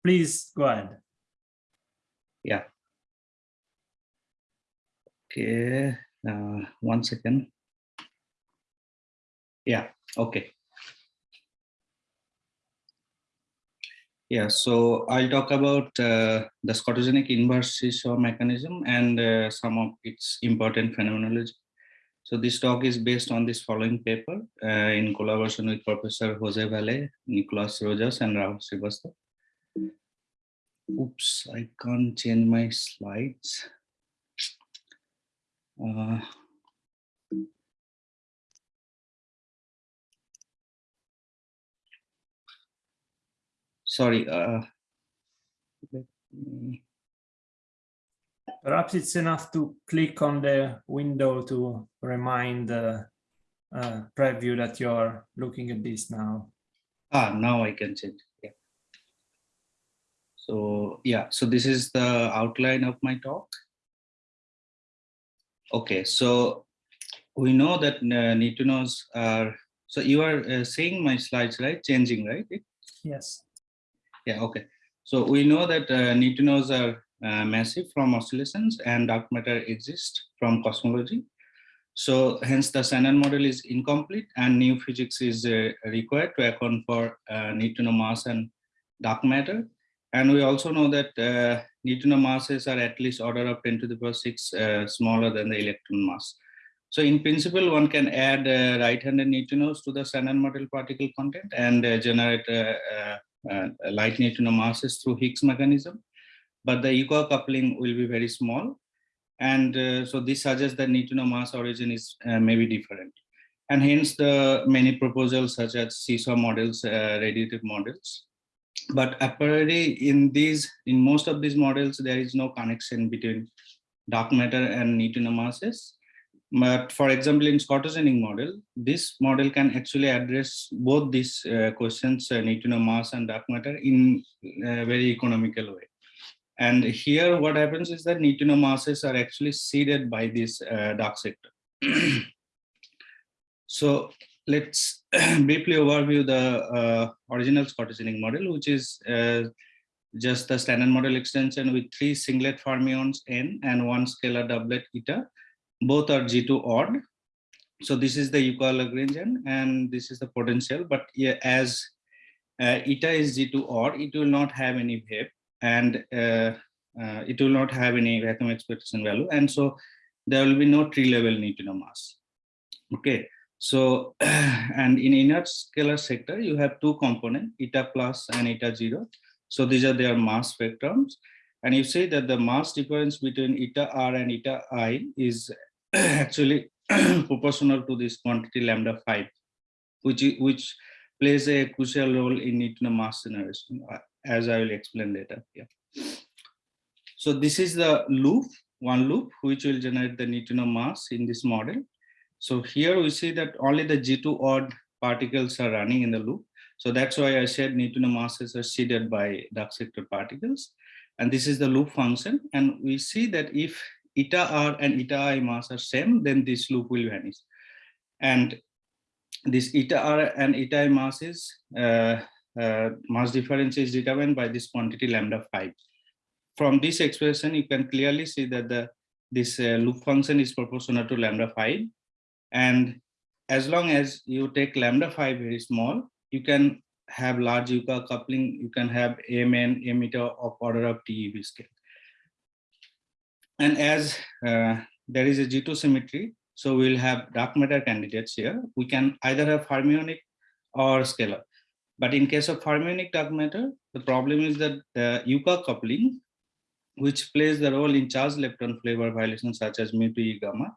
Please go ahead. Yeah. Okay, uh, one second. Yeah, okay. Yeah, so I'll talk about uh, the scotogenic inverse seesaw mechanism and uh, some of its important phenomenology. So this talk is based on this following paper uh, in collaboration with Professor Jose Valle, Nicolas Rojas, and Rahul Srivastava. Oops, I can't change my slides. Sorry. Uh, Perhaps it's enough to click on the window to remind the uh, preview that you're looking at this now. ah, now I can change. Yeah. So yeah, so this is the outline of my talk. Okay, so we know that uh, neutrinos are. So you are uh, seeing my slides, right? Changing, right? Yes. Yeah, okay. So we know that uh, neutrinos are uh, massive from oscillations and dark matter exists from cosmology. So hence the standard model is incomplete and new physics is uh, required to account for uh, neutrino mass and dark matter. And we also know that uh, neutrino masses are at least order of 10 to the power 6 uh, smaller than the electron mass. So in principle, one can add right-handed neutrinos to the standard model particle content and generate light neutrino masses through Higgs mechanism, but the Yukawa coupling will be very small. And uh, so this suggests that neutrino mass origin is uh, maybe different. And hence the many proposals such as seesaw models, uh, radiative models. But apparently in these, in most of these models, there is no connection between dark matter and neutrino masses. But for example, in scotogenic model, this model can actually address both these uh, questions, uh, neutrino mass and dark matter in a very economical way. And here what happens is that neutrino masses are actually seeded by this uh, dark sector. <clears throat> so let's <clears throat> briefly overview the uh, original scotogenic model, which is uh, just the standard model extension with three singlet fermions n and one scalar doublet eta. Both are Z2 odd. So this is the Yukawa Lagrangian and this is the potential. But yeah, as uh, eta is Z2 odd, it will not have any wave and uh, uh, it will not have any vacuum expectation value. And so there will be no tree level neutrino mass. Okay. So, <clears throat> and in inert scalar sector, you have two components, eta plus and eta zero. So these are their mass spectrums. And you say that the mass difference between eta r and eta i is <clears throat> actually <clears throat> proportional to this quantity lambda 5, which, which plays a crucial role in neutrino mass generation, uh, as I will explain later. Yeah. So this is the loop, one loop, which will generate the neutrino mass in this model. So here we see that only the Z2 odd particles are running in the loop. So that's why I said neutrino masses are seeded by dark sector particles. And this is the loop function. And we see that if eta r and eta i mass are same, then this loop will vanish. And this eta r and eta i masses, uh, uh, mass difference is determined by this quantity lambda 5. From this expression, you can clearly see that the this uh, loop function is proportional to lambda 5 and as long as you take lambda 5 very small, you can have large Yukawa coupling, you can have Mn emitter of order of TeV scale. And as uh, there is a Z2 symmetry, so we'll have dark matter candidates here. We can either have fermionic or scalar. But in case of fermionic dark matter, the problem is that the Yukawa coupling, which plays the role in charged lepton flavor violations such as mu 2 gamma,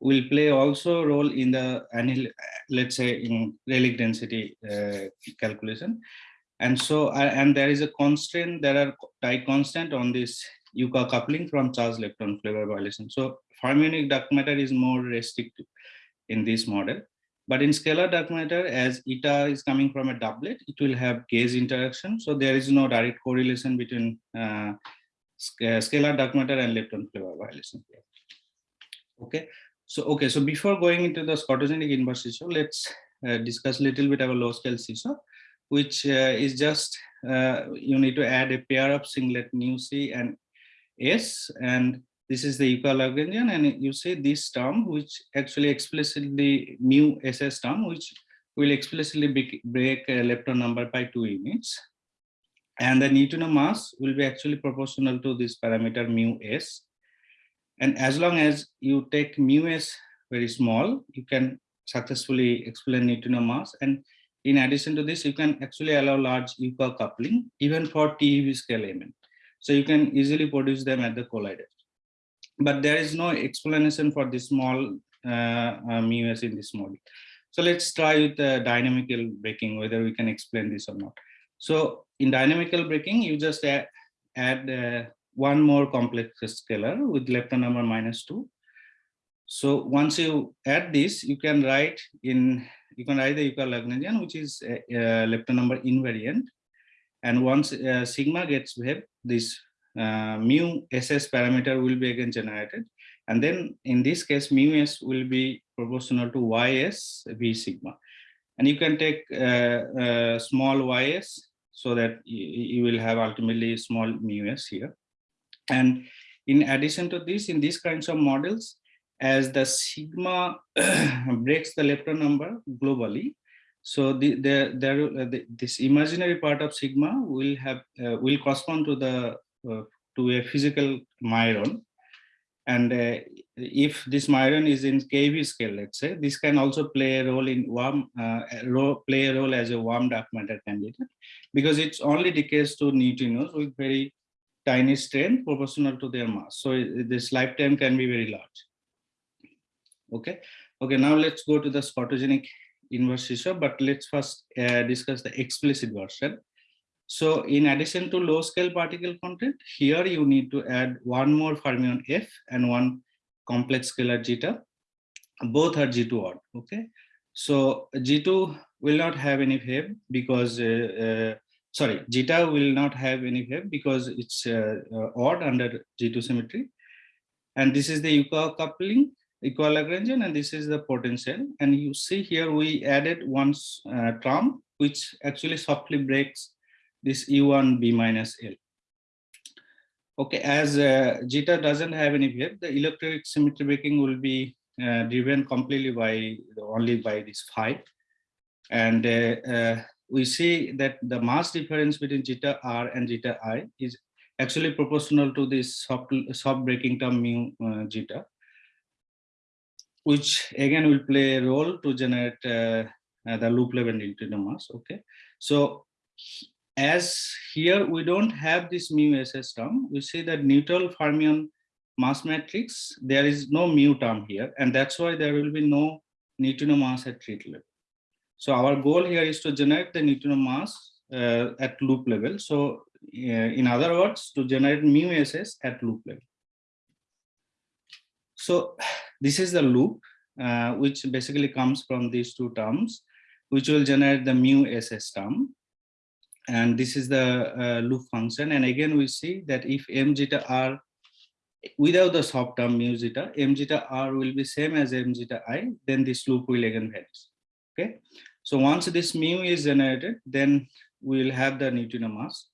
will play also a role in the let's say in relic density uh, calculation. And so uh, and there is a constraint there are tight constant on this Yukawa coupling from charge lepton flavor violation. So fermionic dark matter is more restrictive in this model. But in scalar dark matter as eta is coming from a doublet it will have gauge interaction. So there is no direct correlation between uh, scalar dark matter and lepton flavor violation. Okay so, okay, so before going into the scotogenic inverse seesaw, let's uh, discuss a little bit about low scale seesaw, which uh, is just, uh, you need to add a pair of singlet mu c and s, and this is the Yukawa Lagrangian, and you see this term, which actually explicitly mu ss term, which will explicitly break a lepton number by two units. And the neutrino mass will be actually proportional to this parameter mu s. And as long as you take mu s very small, you can successfully explain neutrino mass. And in addition to this, you can actually allow large Yukawa coupling, even for TeV scale element. So you can easily produce them at the collider. But there is no explanation for this small uh, uh, mu s in this model. So let's try with the dynamical breaking, whether we can explain this or not. So in dynamical breaking, you just add, add uh, one more complex scalar with lepton number minus two. So once you add this, you can write in, you can write the Yukawa Lagrangian, which is a, a lepton number invariant. And once uh, sigma gets wave, this uh, mu SS parameter will be again generated. And then in this case, mu S will be proportional to YS V sigma. And you can take uh, uh small YS so that you will have ultimately small mu S here. And in addition to this, in these kinds of models, as the sigma <clears throat> breaks the lepton number globally, so the, the, uh, the, this imaginary part of sigma will have uh, will correspond to the uh, to a physical majoron, and uh, if this majoron is in keV scale, let's say, this can also play a role in warm uh, role, play a role as a warm dark matter candidate, because it's only decays to neutrinos with very tiny strain proportional to their mass. So this lifetime can be very large. Okay, Okay, now let's go to the scotogenic inverse seesaw, but let's first uh, discuss the explicit version. So in addition to low scale particle content, here you need to add one more fermion F and one complex scalar zeta. Both are Z2 odd, okay? So G2 will not have any wave because, uh, uh, sorry, zeta will not have any wave because it's uh, uh, odd under Z2 symmetry. And this is the equal coupling, equal Lagrangian, and this is the potential. And you see here we added one uh, term which actually softly breaks this U1 B minus L. Okay, as uh, doesn't have any wave, the electroweak symmetry breaking will be uh, driven completely by only by this phi. And uh, we see that the mass difference between zeta R and zeta I is actually proportional to this soft, soft breaking term mu uh, zeta, which again will play a role to generate uh, the loop level neutrino mass. Okay, so as here we don't have this mu ss term, we see that neutral fermion mass matrix, there is no mu term here, and that's why there will be no neutrino mass at tree level. So our goal here is to generate the neutrino mass uh, at loop level. So uh, in other words, to generate mu ss at loop level. So this is the loop, uh, which basically comes from these two terms, which will generate the mu ss term. And this is the uh, loop function. And again, we see that if m zeta r without the soft term mu zeta, m zeta r will be same as m zeta i, then this loop will again vanish. Okay. So once this mu is generated, then we will have the neutrino mass.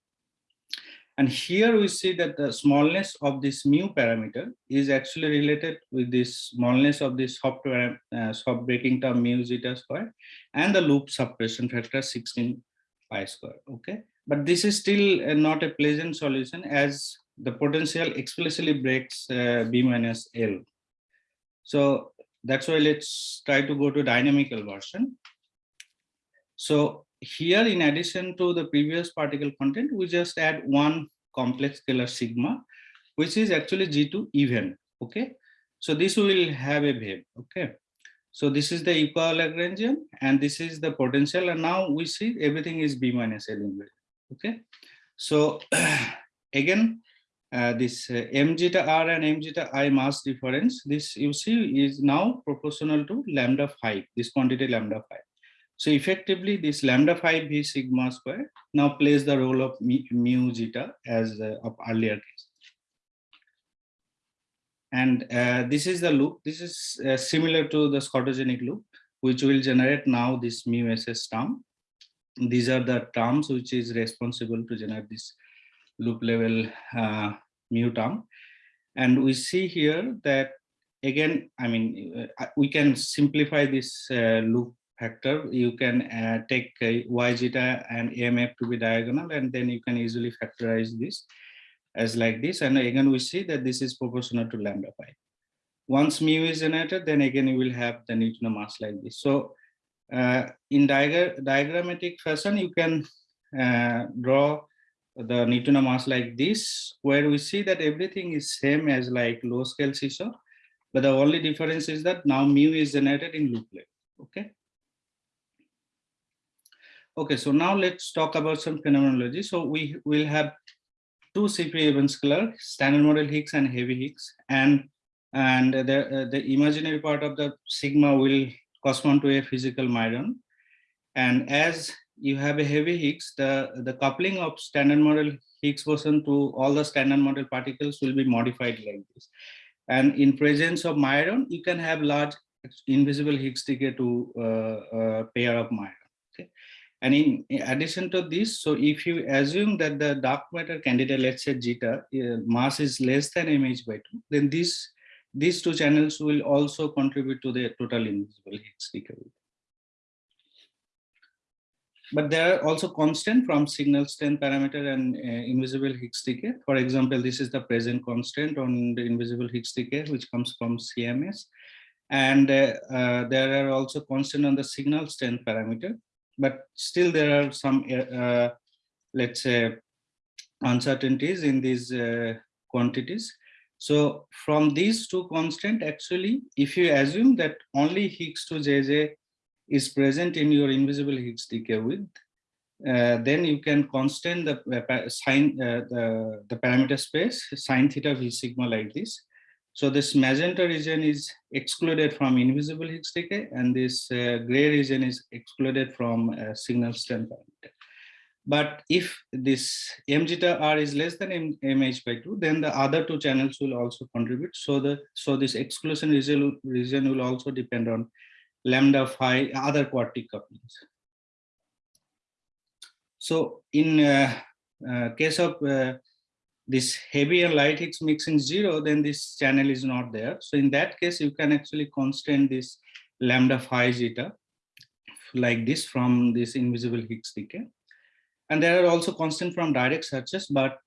And here we see that the smallness of this mu parameter is actually related with this smallness of this soft, uh, soft breaking term mu zeta square and the loop suppression factor 16 pi square. Okay, but this is still uh, not a pleasant solution as the potential explicitly breaks uh, B minus L. So that's why let's try to go to dynamical version. So here, in addition to the previous particle content, we just add one complex scalar sigma, which is actually Z2 even. Okay, so this will have a wave. Okay, so this is the equal Lagrangian, and this is the potential, and now we see everything is B minus L Okay, so <clears throat> again, uh, this uh, m zeta r and m zeta i mass difference, this you see is now proportional to lambda 5, this quantity lambda 5. So effectively, this lambda 5 v sigma square now plays the role of mu zeta as uh, of earlier case. And uh, this is the loop. This is uh, similar to the scotogenic loop, which will generate now this mu ss term. These are the terms which is responsible to generate this loop level uh, mu term. And we see here that again, I mean, uh, we can simplify this uh, loop factor, you can uh, take uh, y zeta and AMF to be diagonal, and then you can easily factorize this as like this. And again, we see that this is proportional to lambda pi. Once mu is generated, then again, you will have the neutrino mass like this. So uh, in diag diagrammatic fashion, you can uh, draw the neutrino mass like this, where we see that everything is same as like low scale seesaw, but the only difference is that now mu is generated in loop level. Okay. Okay, so now let's talk about some phenomenology. So we will have two CP even scalar, standard model Higgs and heavy Higgs, and and the uh, the imaginary part of the sigma will correspond to a physical majoron. And as you have a heavy Higgs, the the coupling of standard model Higgs boson to all the standard model particles will be modified like this. And in presence of majoron, you can have large invisible Higgs decay to uh, uh, pair of majoron. Okay. And in, addition to this, so if you assume that the dark matter candidate, let's say zeta, uh, mass is less than mh by 2, then these, these two channels will also contribute to the total invisible Higgs decay. But there are also constant from signal strength parameter and uh, invisible Higgs decay. For example, this is the present constant on the invisible Higgs decay, which comes from CMS. And uh, uh, there are also constant on the signal strength parameter but still there are some, uh, let's say, uncertainties in these uh, quantities. So from these two constant, actually, if you assume that only Higgs to JJ is present in your invisible Higgs decay width, uh, then you can constant the uh, sign uh, the, the parameter space sine theta v sigma like this. So this magenta region is excluded from invisible Higgs decay and this uh, gray region is excluded from uh, signal strength parameter. But if this m zeta r is less than m, mh by 2, then the other two channels will also contribute. So the so this exclusion region, region will also depend on lambda phi other quartic couplings. So in uh, uh, case of uh, this heavy and light Higgs mixing zero, then this channel is not there. So in that case, you can actually constrain this lambda phi zeta like this from this invisible Higgs decay. And there are also constant from direct searches, but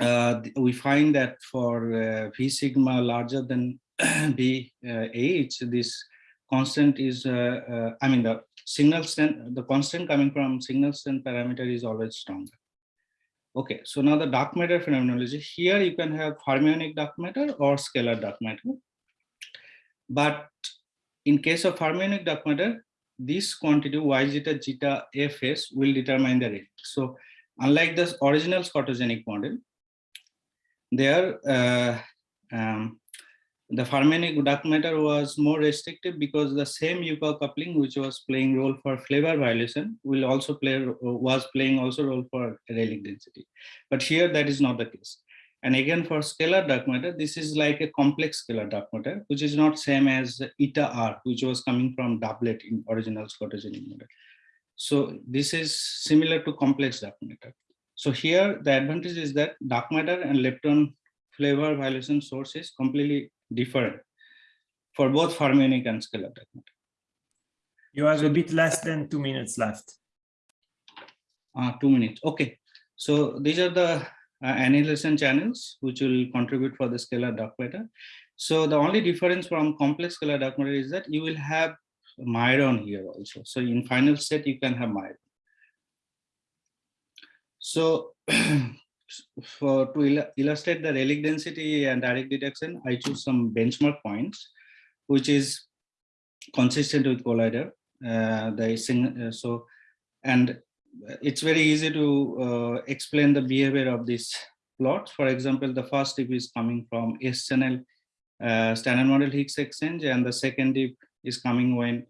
uh, we find that for uh, V sigma larger than <clears throat> V uh, H, this constant is, uh, uh, I mean, the signal strength, the constant coming from signal strength parameter is always stronger. Okay, so now the dark matter phenomenology. Here you can have fermionic dark matter or scalar dark matter. But in case of fermionic dark matter, this quantity y zeta zeta fs will determine the rate. So unlike the original scotogenic model, there uh, um, the fermionic dark matter was more restrictive because the same Yukawa coupling which was playing role for flavor violation will also play was playing also role for relic density. But here that is not the case. And again for scalar dark matter, this is like a complex scalar dark matter, which is not same as eta r, which was coming from doublet in original scotogenic model. So this is similar to complex dark matter. So here the advantage is that dark matter and lepton flavor violation source is completely different for both fermionic and scalar dark matter. You have a bit less than two minutes left. Uh, two minutes. Okay. So these are the uh, annihilation channels which will contribute for the scalar dark matter. So the only difference from complex scalar dark matter is that you will have majoron here also. So in final set, you can have majoron. So <clears throat> for to il illustrate the relic density and direct detection, I choose some benchmark points, which is consistent with collider. Uh, the uh, so and it's very easy to uh, explain the behavior of these plots. For example, the first dip is coming from S channel uh, standard model Higgs exchange, and the second dip is coming when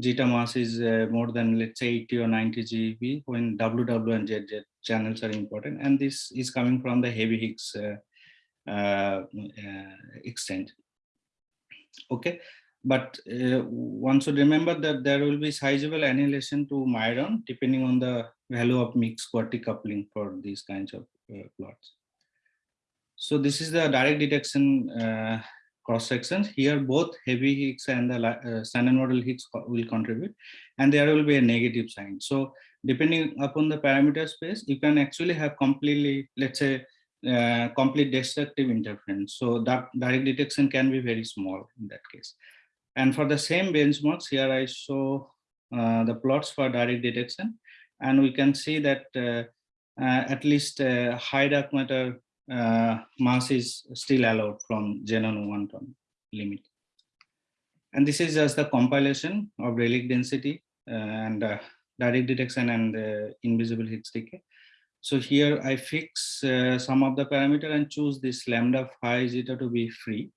zeta mass is uh, more than let's say 80 or 90 GeV when WW and ZZ channels are important. And this is coming from the heavy Higgs uh, uh, exchange. Okay, but uh, one should remember that there will be sizable annihilation to majoron depending on the value of mixed quartic coupling for these kinds of uh, plots. So this is the direct detection uh, cross sections. Here both heavy Higgs and the uh, standard model Higgs will contribute and there will be a negative sign. So depending upon the parameter space, you can actually have completely, let's say, uh, complete destructive interference. So that direct detection can be very small in that case. And for the same benchmarks, here I show uh, the plots for direct detection. And we can see that uh, uh at least uh, high dark matter uh, mass is still allowed from Xenon one ton limit. And this is just the compilation of relic density and direct detection and invisible Higgs decay. So here I fix some of the parameter and choose this lambda phi zeta to be free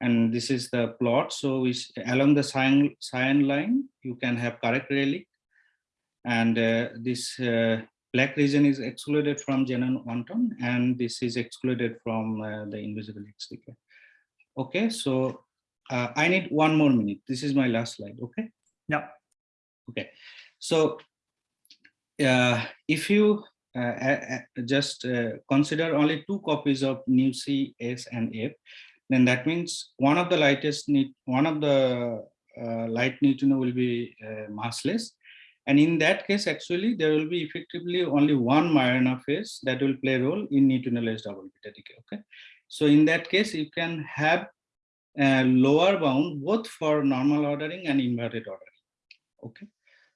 and this is the plot. So we, along the cyan, cyan line, you can have correct relic. And uh, this uh, black region is excluded from Xenon one ton, and this is excluded from uh, the invisible Higgs decay. Okay, so uh, I need one more minute. This is my last slide, okay? Yeah. Okay, so uh, if you uh, just consider only two copies of nu C, S, and F, then that means one of the lightest need one of the uh, light neutrino will be uh, massless and in that case actually there will be effectively only one Majorana phase that will play a role in neutrinoless double beta decay okay? So in that case you can have a lower bound both for normal ordering and inverted ordering okay?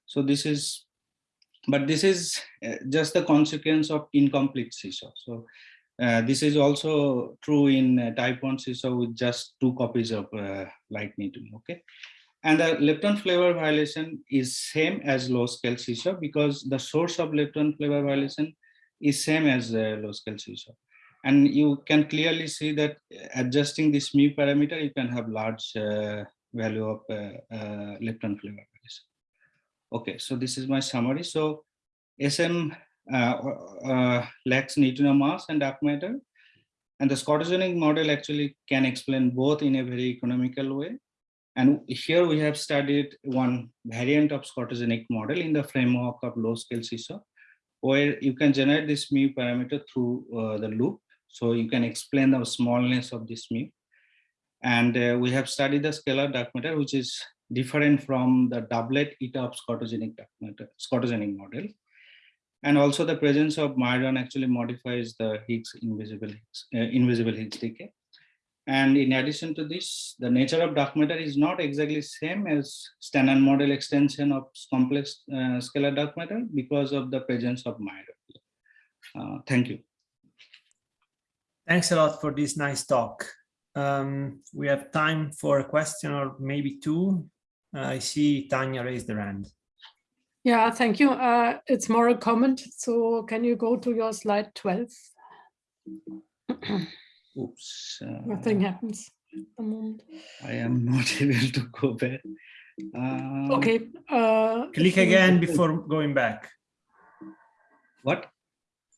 So this is but this is uh, just the consequence of incomplete seesaw. So Uh, this is also true in uh, type 1 seesaw with just two copies of uh, light needle, okay? And the lepton flavor violation is same as low scale seesaw because the source of lepton flavor violation is same as uh, low scale seesaw. And you can clearly see that adjusting this mu parameter, you can have large uh, value of uh, uh, lepton flavor violation. Okay, so this is my summary. So SM uh, uh, lacks neutrino mass and dark matter. And the scotogenic model actually can explain both in a very economical way. And here we have studied one variant of scotogenic model in the framework of low scale seesaw, where you can generate this mu parameter through uh, the loop. So you can explain the smallness of this mu. And uh, we have studied the scalar dark matter, which is different from the doublet eta of scotogenic dark matter, model. And also the presence of majoron actually modifies the Higgs invisible Higgs, uh, invisible Higgs decay. And in addition to this, the nature of dark matter is not exactly same as standard model extension of complex uh, scalar dark matter because of the presence of majoron. Uh, thank you. Thanks a lot for this nice talk. Um, we have time for a question or maybe two. Uh, I see Tanya raised her hand. Yeah, thank you. Uh, it's more a comment. So can you go to your slide 12? <clears throat> Oops. uh, Nothing happens at the moment. I am <laughs> not able to go back. Uh, Okay. uh, Click again before going back. What?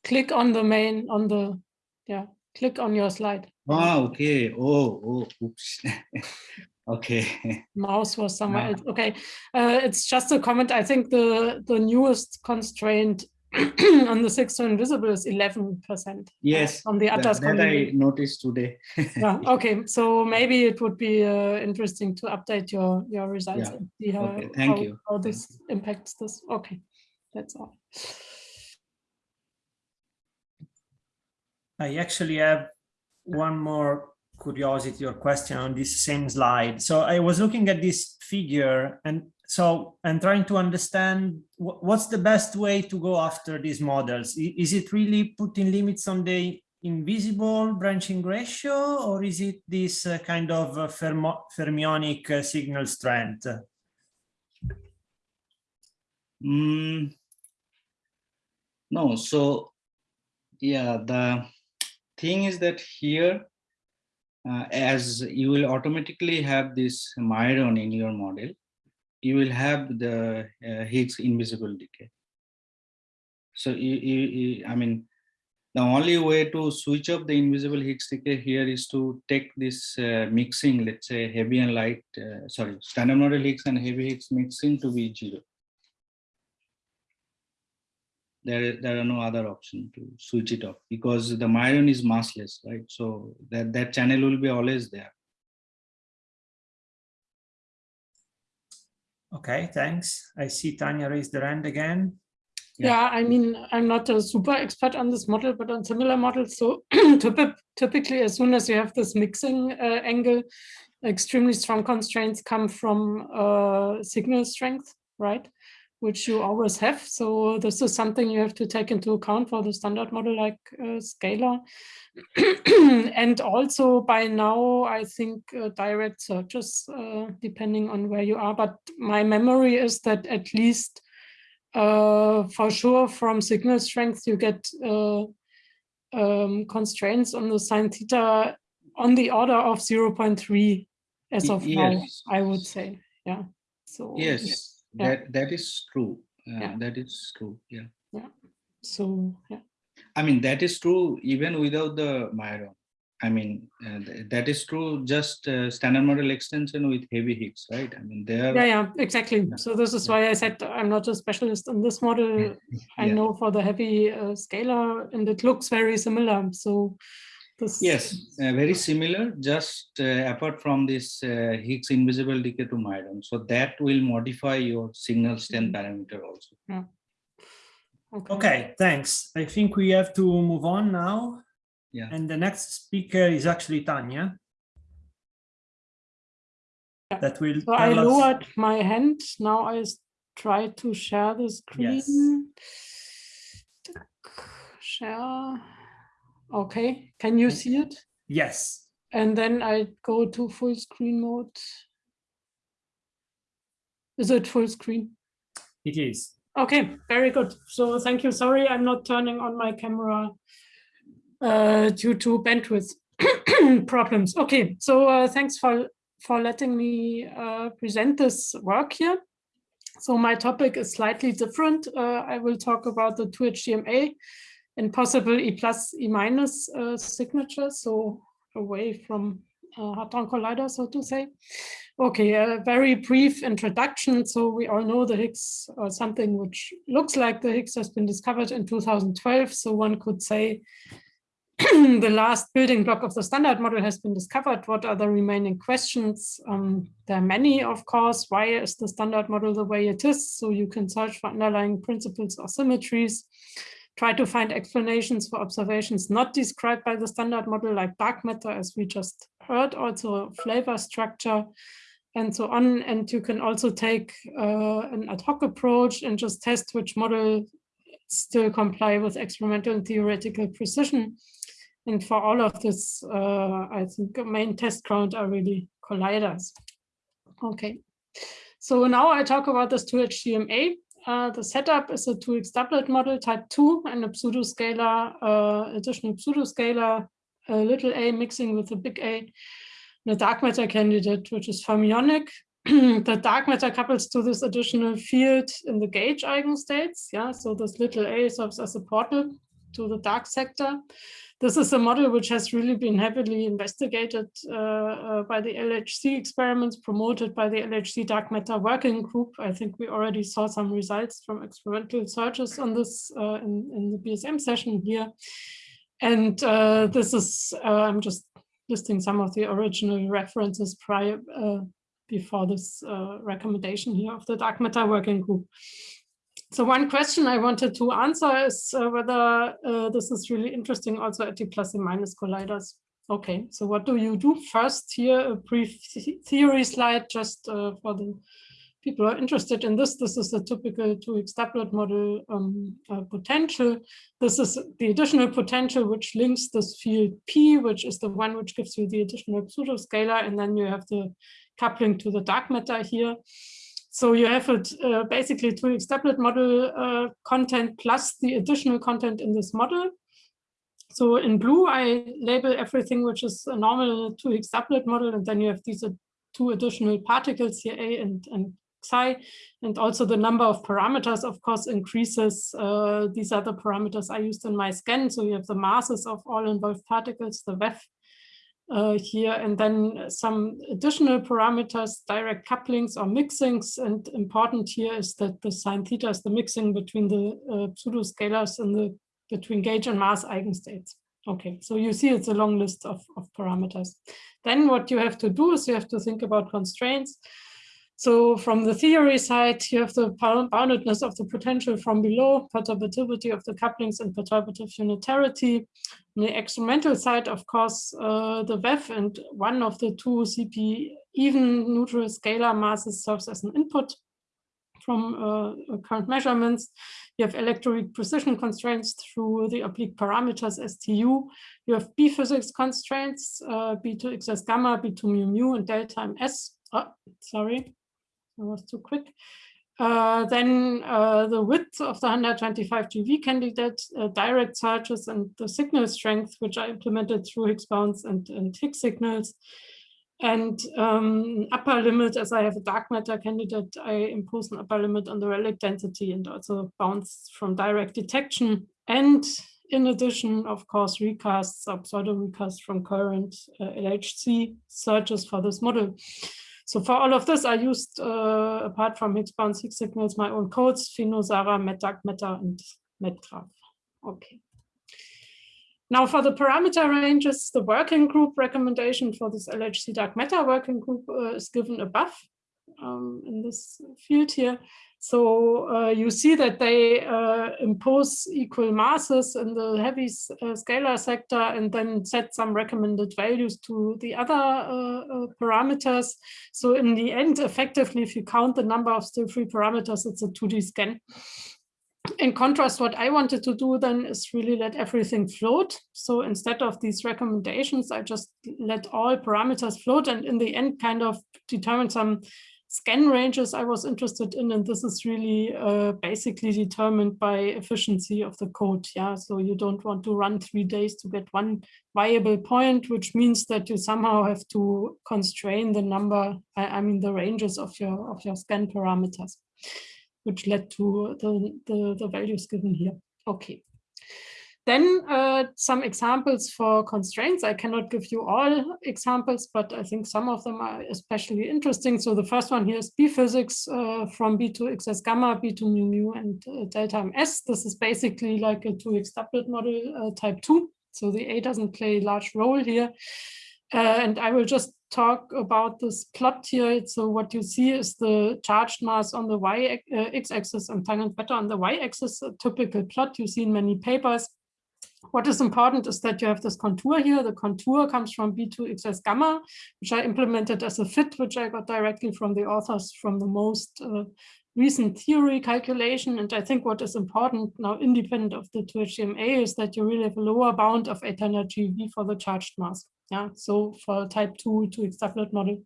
Click on the main, on the, yeah, click on your slide. Ah, okay. Oh, oh, oops. <laughs> okay. Mouse was somewhere Yeah. else. Okay, uh, it's just a comment. I think the the newest constraint <clears throat> on the Higgs to invisible is eleven percent. Yes, On the That, Atlas that I noticed today. <laughs> Yeah, okay, so maybe it would be uh, interesting to update your your results Yeah. and see how, Okay, thank how, you. how this impacts this. Okay, that's all. I actually have one more curiosity or question on this same slide. So I was looking at this figure and so I'm trying to understand what's the best way to go after these models. Is it really putting limits on the invisible branching ratio or is it this uh, kind of uh, fermionic uh, signal strength? Mm, no, so yeah, the thing is that here, uh, as you will automatically have this majoron in your model, you will have the uh, Higgs invisible decay. So you, you, you- I mean, the only way to switch off the invisible Higgs decay here is to take this uh, mixing, let's say heavy and light, uh, sorry, standard model Higgs and heavy Higgs mixing to be zero. There there are no other option to switch it off because the majoron is massless right? So that that channel will be always there Okay, thanks. I see Tanya raised the hand again. Yeah. Yeah, I mean, I'm not a super expert on this model, but on similar models. So <clears throat> typically, as soon as you have this mixing uh, angle, extremely strong constraints come from uh, signal strength, right? Which you always have. So this is something you have to take into account for the standard model like uh, scalar. <clears throat> and also by now, I think uh, direct searches, uh, depending on where you are. But my memory is that at least uh, for sure from signal strength you get uh, um, constraints on the sine theta on the order of 0.3 as of now. I would say. Yeah. So yes Yeah. That that is true Uh, Yeah. that is true yeah Yeah. So yeah. i mean that is true even without the majoron i mean uh, th- that is true just uh, standard model extension with heavy higgs right i mean there Yeah, yeah, exactly. Yeah. So this is why I said I'm not a specialist in this model. <laughs> I know for the heavy uh, scalar and it looks very similar. So Yes, uh, very similar, just uh, apart from this uh, Higgs invisible decay to majoron. So that will modify your signal strength parameter also. Okay, thanks. I think we have to move on now. Yeah. And the next speaker is actually Tanya. Yeah. That will So I tell us. lowered my hand. Now I try to share the screen. Yes. Share. Okay, can you see it? Yes. And then I go to full screen mode. Is it full screen? It is. Okay, very good. So thank you. Sorry, I'm not turning on my camera uh, due to bandwidth <clears throat> problems. Okay, so uh, thanks for, for letting me uh, present this work here. So my topic is slightly different. Uh, I will talk about the 2HDMA and possible E plus, E minus uh, signatures, so away from uh, Hadron Collider, so to say. Okay, a very brief introduction. So we all know the Higgs, or something which looks like the Higgs has been discovered in 2012. So one could say <clears throat> the last building block of the standard model has been discovered. What are the remaining questions? Um, there are many, of course. Why is the standard model the way it is? So you can search for underlying principles or symmetries try to find explanations for observations not described by the standard model like dark matter, as we just heard, also flavor structure and so on. And you can also take uh, an ad hoc approach and just test which model still comply with experimental and theoretical precision. And for all of this, uh, I think the main test ground are really colliders. Okay, so now I talk about this 2HDMA. The setup is a 2 Higgs doublet model type 2 and a pseudoscalar, uh, additional pseudoscalar, a little a mixing with a big A, and a dark matter candidate, which is fermionic. <clears throat> the dark matter couples to this additional field in the gauge eigenstates. Yeah, so this little a serves as a portal to the dark sector this is a model which has really been heavily investigated uh, uh, by the LHC experiments promoted by the LHC dark matter working group. I think we already saw some results from experimental searches on this uh, in, in, the BSM session here. And uh, this is, I'm just listing some of the original references prior before this recommendation here of the dark matter working group. So one question I wanted to answer is uh, whether uh, this is really interesting also at the plus and minus colliders. Okay, so what do you do? First here, a brief theory slide just uh, for the people who are interested in this. This is a typical 2 Higgs doublet model um, uh, potential. This is the additional potential which links this field P, which is the one which gives you the additional pseudoscalar, and then you have the coupling to the dark matter here. So you have it uh, basically 2 Higgs doublet model uh, content plus the additional content in this model. So in blue, I label everything which is a normal 2 Higgs doublet model, and then you have these uh, two additional particles here, A and, and psi, and also the number of parameters, of course, increases. Uh, these are the parameters I used in my scan. So you have the masses of all involved particles, the VEV uh, here, and then some additional parameters, direct couplings or mixings. And important here is that the sine theta is the mixing between the uh, pseudoscalars and the between gauge and mass eigenstates. Okay, so you see it's a long list of, of parameters. Then what you have to do is you have to think about constraints. So from the theory side, you have the boundedness of the potential from below, perturbativity of the couplings and perturbative unitarity. On the experimental side, of course, uh, the VEV and one of the two CP even neutral scalar masses serves as an input from uh, current measurements. You have electroweak precision constraints through the oblique parameters STU. You have B physics constraints, uh, B2 XS gamma, B2 mu mu, and delta MS. Oh, sorry, I was too quick. Uh, then uh, the width of the 125 GeV candidate, uh, direct searches and the signal strength, which are implemented through Higgs bounds and, and Higgs signals. And um, upper limit, as I have a dark matter candidate, I impose an upper limit on the relic density and also bounds from direct detection. And in addition, of course, recasts or pseudo recasts from current uh, LHC searches for this model. So for all of this, I used, uh, apart from Higgs bound signals, my own codes, SPheno, SARAH, MetDark, Meta, and MadGraph. Okay. Now for the parameter ranges, the working group recommendation for this LHC dark matter working group uh, is given above um, in this field here. So uh, you see that they uh, impose equal masses in the heavy uh, scalar sector and then set some recommended values to the other uh, uh, parameters. So in the end, effectively, if you count the number of still free parameters, it's a 2D scan. in contrast, what I wanted to do then is really let everything float. So instead of these recommendations, I just let all parameters float and in the end kind of determine some scan ranges I was interested in. And this is really uh, basically determined by efficiency of the code. Yeah, so you don't want to run three days to get one viable point, which means that you somehow have to constrain the number, I, I mean, the ranges of your of your scan parameters which led to the, the, the values given here. Okay. Then uh, some examples for constraints. I cannot give you all examples, but I think some of them are especially interesting. So the first one here is B physics uh, from B to XS gamma, B to mu mu, and uh, delta MS. This is basically like a 2 Higgs doublet model uh, type 2. So the A doesn't play a large role here. Uh, and I will just talk about this plot here. So what you see is the charged mass on the y uh, x-axis and tangent beta on the y-axis, a typical plot you see in many papers. What is important is that you have this contour here. The contour comes from B2 XS gamma, which I implemented as a fit, which I got directly from the authors from the most uh, recent theory calculation. And I think what is important now, independent of the 2HDMA, is that you really have a lower bound of 800 GeV for the charged mass. Yeah, so for type 2 to extrapolate model.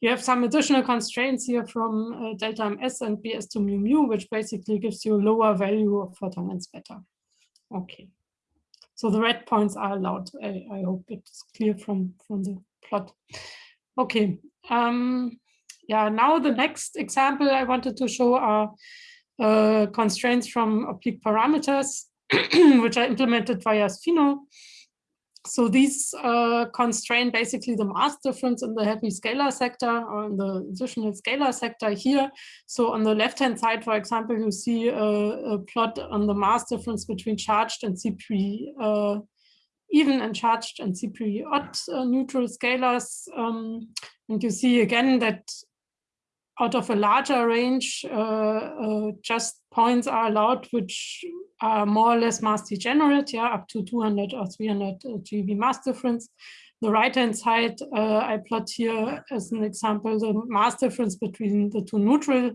You have some additional constraints here from uh, delta ms and bs to mu mu, which basically gives you a lower value of photon and beta. Okay. So the red points are allowed. I, I hope it's clear from, from the plot. Okay. Um, yeah, now the next example I wanted to show are uh, constraints from oblique parameters, <clears throat> which are implemented via Spheno. So these uh, constrain basically the mass difference in the heavy scalar sector or in the additional scalar sector here. So on the left-hand side, for example, you see a, a, plot on the mass difference between charged and CP uh, even and charged and CP odd uh, neutral scalars. Um, and you see again that out of a larger range, uh, uh, just points are allowed which are more or less mass degenerate, yeah, up to 200 or 300 uh, GeV mass difference. The right-hand side, I plot here as an example, the mass difference between the two neutral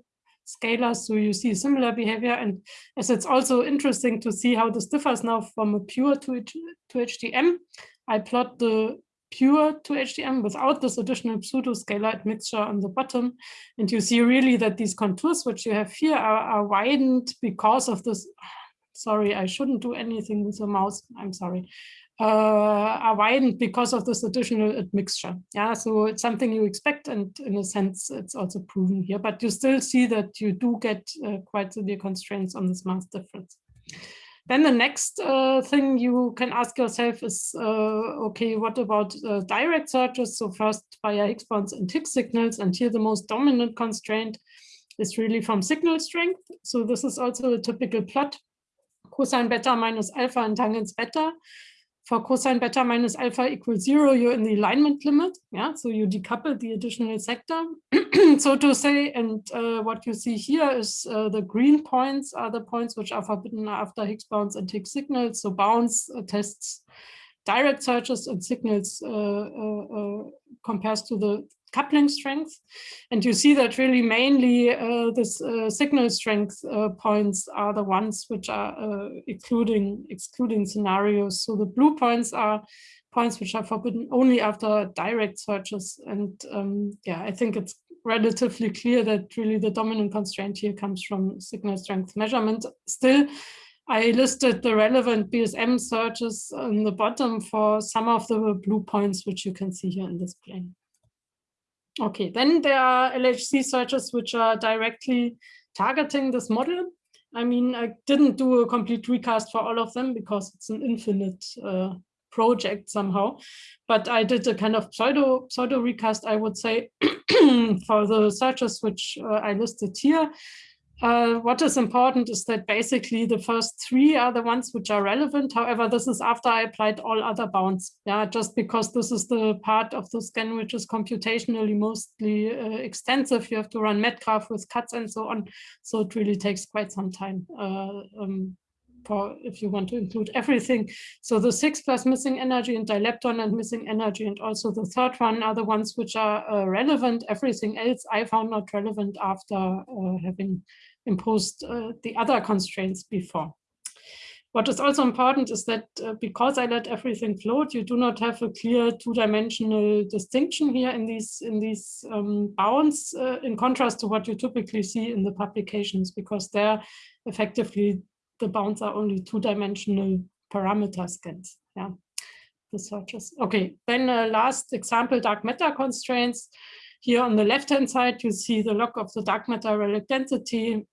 scalars. So you see similar behavior. And as it's also interesting to see how this differs now from a pure to, to HDM, I plot the pure to HDM without this additional pseudo-scalar mixture on the bottom. And you see really that these contours which you have here are, are widened because of this. Sorry, I shouldn't do anything with the mouse. I'm sorry. Uh, are widened because of this additional admixture. Yeah, so it's something you expect, and in a sense, it's also proven here. But you still see that you do get uh, quite severe constraints on this mass difference. Then the next uh, thing you can ask yourself is, uh, okay, what about uh, direct searches? So first via Higgs bounds and Higgs signals, and here the most dominant constraint is really from signal strength. So this is also a typical plot, cosine beta minus alpha and tangents beta for cosine beta minus alpha equals zero, you're in the alignment limit. Yeah, so you decouple the additional sector, <clears throat> so to say. And uh, what you see here is uh, the green points are the points which are forbidden after Higgs bounds and Higgs signals. So bounds uh, tests direct searches and signals uh, uh, uh, compares to the coupling strength. And you see that really mainly uh, this uh, signal strength uh, points are the ones which are uh, excluding, excluding scenarios. So the blue points are points which are forbidden only after direct searches. And um, yeah, I think it's relatively clear that really the dominant constraint here comes from signal strength measurement. Still, I listed the relevant BSM searches on the bottom for some of the blue points, which you can see here in this plane. Okay, then there are LHC searches which are directly targeting this model. I mean, I didn't do a complete recast for all of them because it's an infinite uh, project somehow, but I did a kind of pseudo pseudo recast, I would say, <clears throat> for the searches which uh, I listed here. Uh, what is important is that basically the first three are the ones which are relevant. However, this is after I applied all other bounds. Yeah, just because this is the part of the scan which is computationally mostly uh, extensive. You have to run MadGraph with cuts and so on. So it really takes quite some time uh, um, for if you want to include everything. So the Higgs plus missing energy and dilepton and missing energy and also the third one are the ones which are uh, relevant. Everything else I found not relevant after uh, having imposed uh, the other constraints before. What is also important is that uh, because I let everything float, you do not have a clear two-dimensional distinction here in these in these um, bounds, uh, in contrast to what you typically see in the publications, because there effectively the bounds are only two-dimensional parameter scans. Yeah, the searches. Okay, then uh, last example, dark matter constraints. Here on the left-hand side, you see the log of the dark matter relic density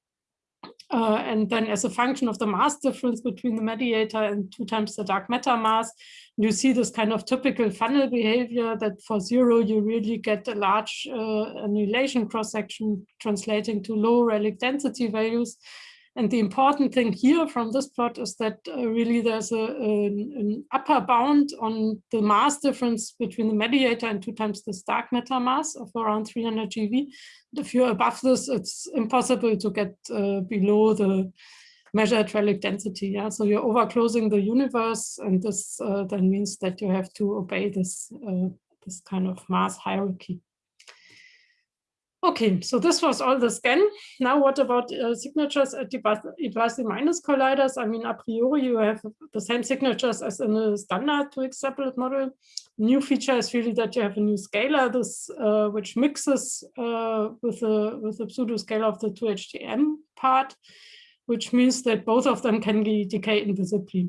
uh, and then as a function of the mass difference between the mediator and two times the dark matter mass, you see this kind of typical funnel behavior that for zero, you really get a large uh, annihilation cross-section translating to low relic density values. And the important thing here from this plot is that uh, really there's a, an, an, upper bound on the mass difference between the mediator and two times the dark matter mass of around 300 GeV. If you're above this, it's impossible to get uh, below the measured relic density. Yeah, so you're overclosing the universe, and this uh, then means that you have to obey this uh, this kind of mass hierarchy. Okay, so this was all the scan. Now what about uh, signatures at the Ibasi minus colliders? I mean, a priori, you have the same signatures as in a standard 2x model. New feature is really that you have a new scalar, this uh, which mixes uh, with the with the pseudo scalar of the 2HDM part, which means that both of them can decay invisibly.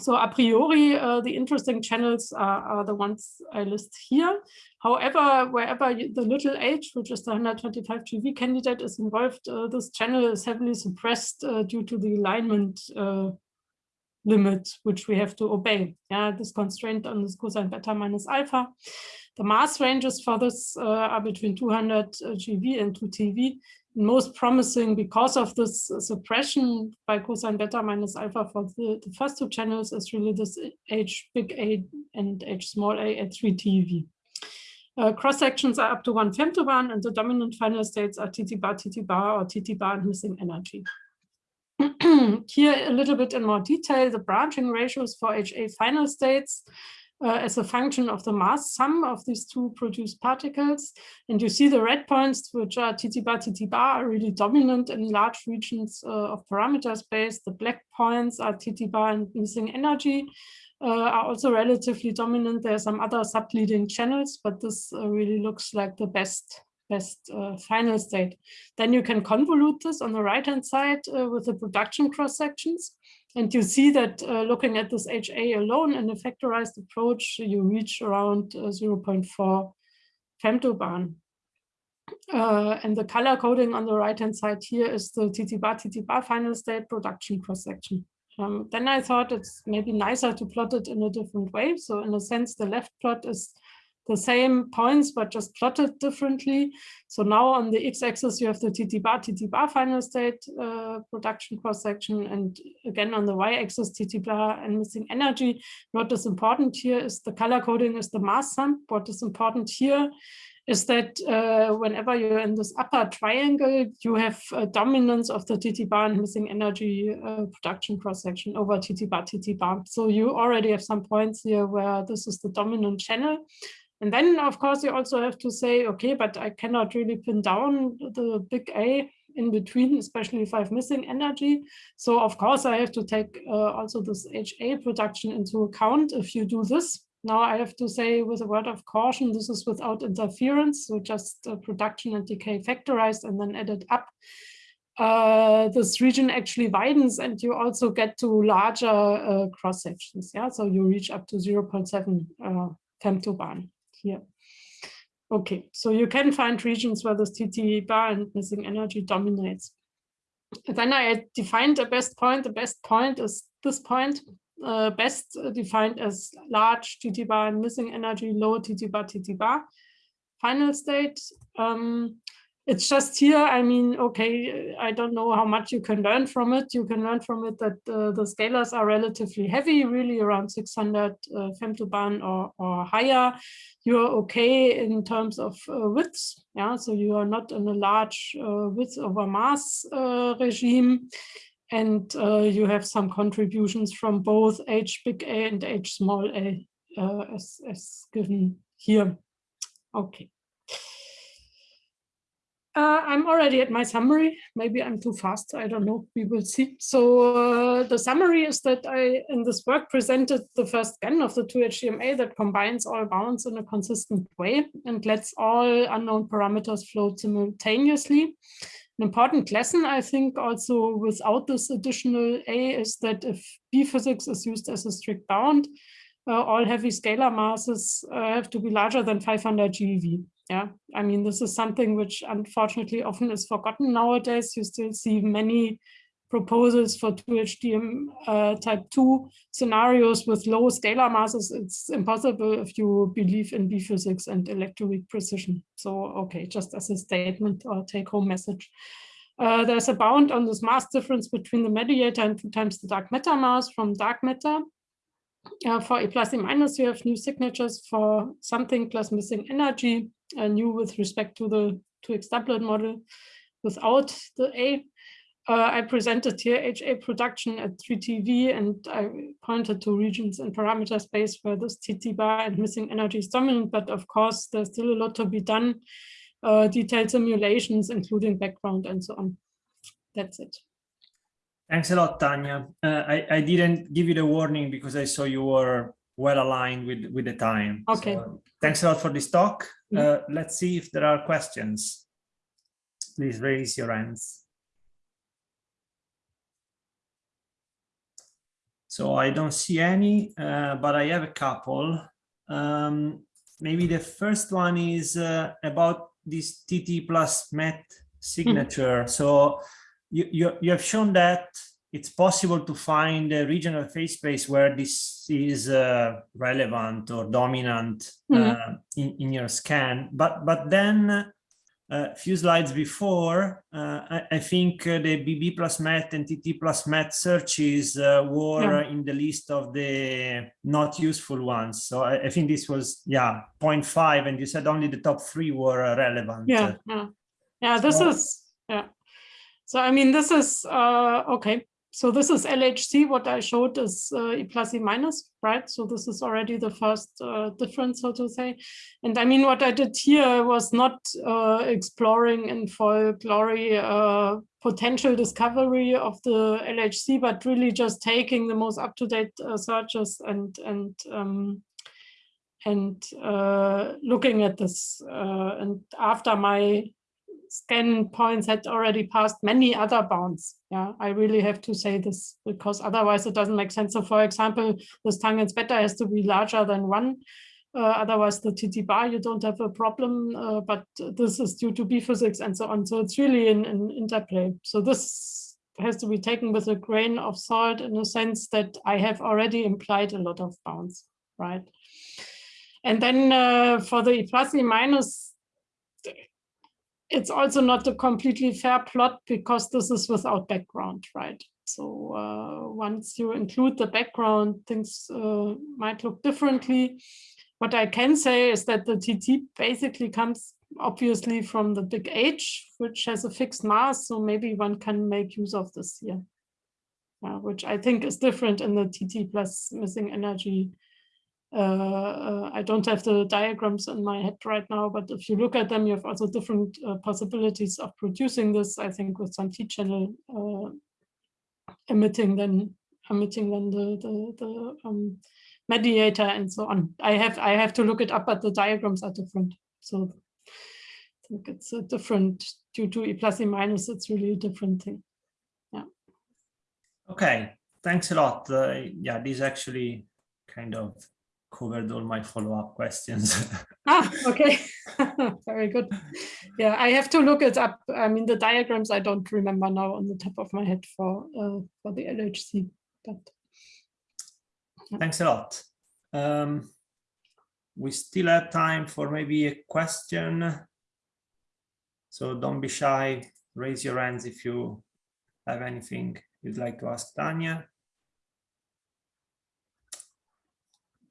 So a priori, uh, the interesting channels are, are, the ones I list here. However, wherever you, the little h, which is the 125 GeV candidate, is involved, uh, this channel is heavily suppressed uh, due to the alignment uh, limit, which we have to obey. Yeah, this constraint on this cosine beta minus alpha. The mass ranges for this uh, are between 200 uh, GeV and 2 TeV most promising because of this suppression by cosine beta minus alpha for the, the first two channels is really this H big A and H small a at 3 TeV. Uh, cross sections are up to one femtobarn and the dominant final states are TT bar, TT bar or TT bar and missing energy. <clears throat> Here a little bit in more detail, the branching ratios for HA final states uh, as a function of the mass sum of these two produced particles. And you see the red points, which are TT bar, TT bar, are really dominant in large regions uh, of parameter space. The black points are TT bar and missing energy. Uh, are also relatively dominant. There are some other subleading channels, but this uh, really looks like the best best uh, final state. Then you can convolute this on the right-hand side uh, with the production cross sections. And you see that uh, looking at this HA alone in a factorized approach, you reach around uh, 0.4 femtobarn. Uh, and the color coding on the right-hand side here is the TT bar, TT bar final state production cross-section. Um, then I thought it's maybe nicer to plot it in a different way. So in a sense, the left plot is the same points, but just plotted differently. So now on the x-axis, you have the TT bar, TT bar final state uh, production cross-section. And again, on the y-axis, TT bar and missing energy. What is important here is the color coding is the mass sum. What is important here is that uh, whenever you're in this upper triangle, you have a dominance of the TT bar and missing energy uh, production cross-section over TT bar, TT bar. So you already have some points here where this is the dominant channel. And then, of course, you also have to say, okay, but I cannot really pin down the big A in between, especially if I'm missing energy. So, of course, I have to take uh, also this HA production into account if you do this. Now I have to say with a word of caution, this is without interference, so just uh, production and decay factorized and then added up. Uh, this region actually widens and you also get to larger uh, cross sections. Yeah, so you reach up to 0.7 uh, femtobarn here. Okay, so you can find regions where this TT bar and missing energy dominates. Then I defined a best point. The best point is this point, uh, best defined as large TT bar and missing energy, low TT bar, TT bar. Final state, um, it's just here, I mean, okay, I don't know how much you can learn from it. You can learn from it that uh, the scalars are relatively heavy, really around 600 uh, femtobarn or, or higher. You're okay in terms of uh, widths. Yeah, so you are not in a large uh, width over mass uh, regime. And uh, you have some contributions from both H big A and H small a as, as given here. Okay. Uh, I'm already at my summary. Maybe I'm too fast. I don't know. We will see. So uh, the summary is that I, in this work, presented the first scan of the 2HDMA that combines all bounds in a consistent way and lets all unknown parameters float simultaneously. An important lesson, I think, also without this additional A is that if B physics is used as a strict bound, uh, all heavy scalar masses uh, have to be larger than 500 GeV. Yeah, I mean, this is something which unfortunately often is forgotten nowadays. You still see many proposals for 2HDM uh, type 2 scenarios with low scalar masses. It's impossible if you believe in B physics and electroweak precision. So, okay, just as a statement or take home message. Uh, there's a bound on this mass difference between the mediator and two times the dark matter mass from dark matter. Uh, for A plus A minus, you have new signatures for something plus missing energy uh, new with respect to the 2 Higgs doublet model without the A. Uh, I presented here HA production at 3TeV and I pointed to regions in parameter space where this TT bar and missing energy is dominant, but of course there's still a lot to be done, uh, detailed simulations, including background and so on. That's it. Thanks a lot, Tanya. Uh, I, I didn't give you the warning because I saw you were well aligned with, with the time. Okay. So thanks a lot for this talk. Mm. Uh, let's see if there are questions. Please raise your hands. So I don't see any, uh, but I have a couple. Um, maybe the first one is uh, about this TT plus MET signature. So you, you, you have shown that it's possible to find a regional phase space where this is uh, relevant or dominant Mhm. uh, in, in your scan. But but then a few slides before, uh, I, I think uh, the BB plus MET and TT plus MET searches uh, were in the list of the not useful ones. So I, I think this was, yeah, 0.5 and you said only the top three were uh, relevant. Yeah, yeah, yeah. This So- is yeah. So I mean, this is uh, okay. So this is LHC. What I showed is uh, E plus E minus, right? So this is already the first uh, difference, so to say. And I mean, what I did here was not uh, exploring in full glory uh, potential discovery of the LHC, but really just taking the most up-to-date uh, searches and and um, and uh, looking at this. And after my scan points had already passed many other bounds. Yeah, I really have to say this because otherwise it doesn't make sense. So for example, this tangents beta has to be larger than one. Uh, otherwise the TT bar, you don't have a problem, uh, but this is due to B physics and so on. So it's really an, an interplay. So this has to be taken with a grain of salt in the sense that I have already implied a lot of bounds, right? And then uh, for the plus E minus, it's also not a completely fair plot because this is without background, right? So uh, once you include the background, things uh, might look differently. What I can say is that the TT basically comes obviously from the big H, which has a fixed mass. So maybe one can make use of this here, uh, which I think is different in the TT plus missing energy I don't have the diagrams in my head right now, but if you look at them, you have also different uh, possibilities of producing this. I think with some T channel uh, emitting then emitting then the the, the um, mediator and so on. I have I have to look it up, but the diagrams are different. So I think it's a different due to E plus E minus. It's really a different thing. Yeah. Okay, thanks a lot. Uh, yeah, this actually kind of covered all my follow-up questions. <laughs> ah, okay. <laughs> Very good. Yeah, I have to look it up. I mean, the diagrams I don't remember now on the top of my head for uh, for the LHC, but Thanks a lot. Um, we still have time for maybe a question. So don't be shy. Raise your hands if you have anything you'd like to ask Tanya.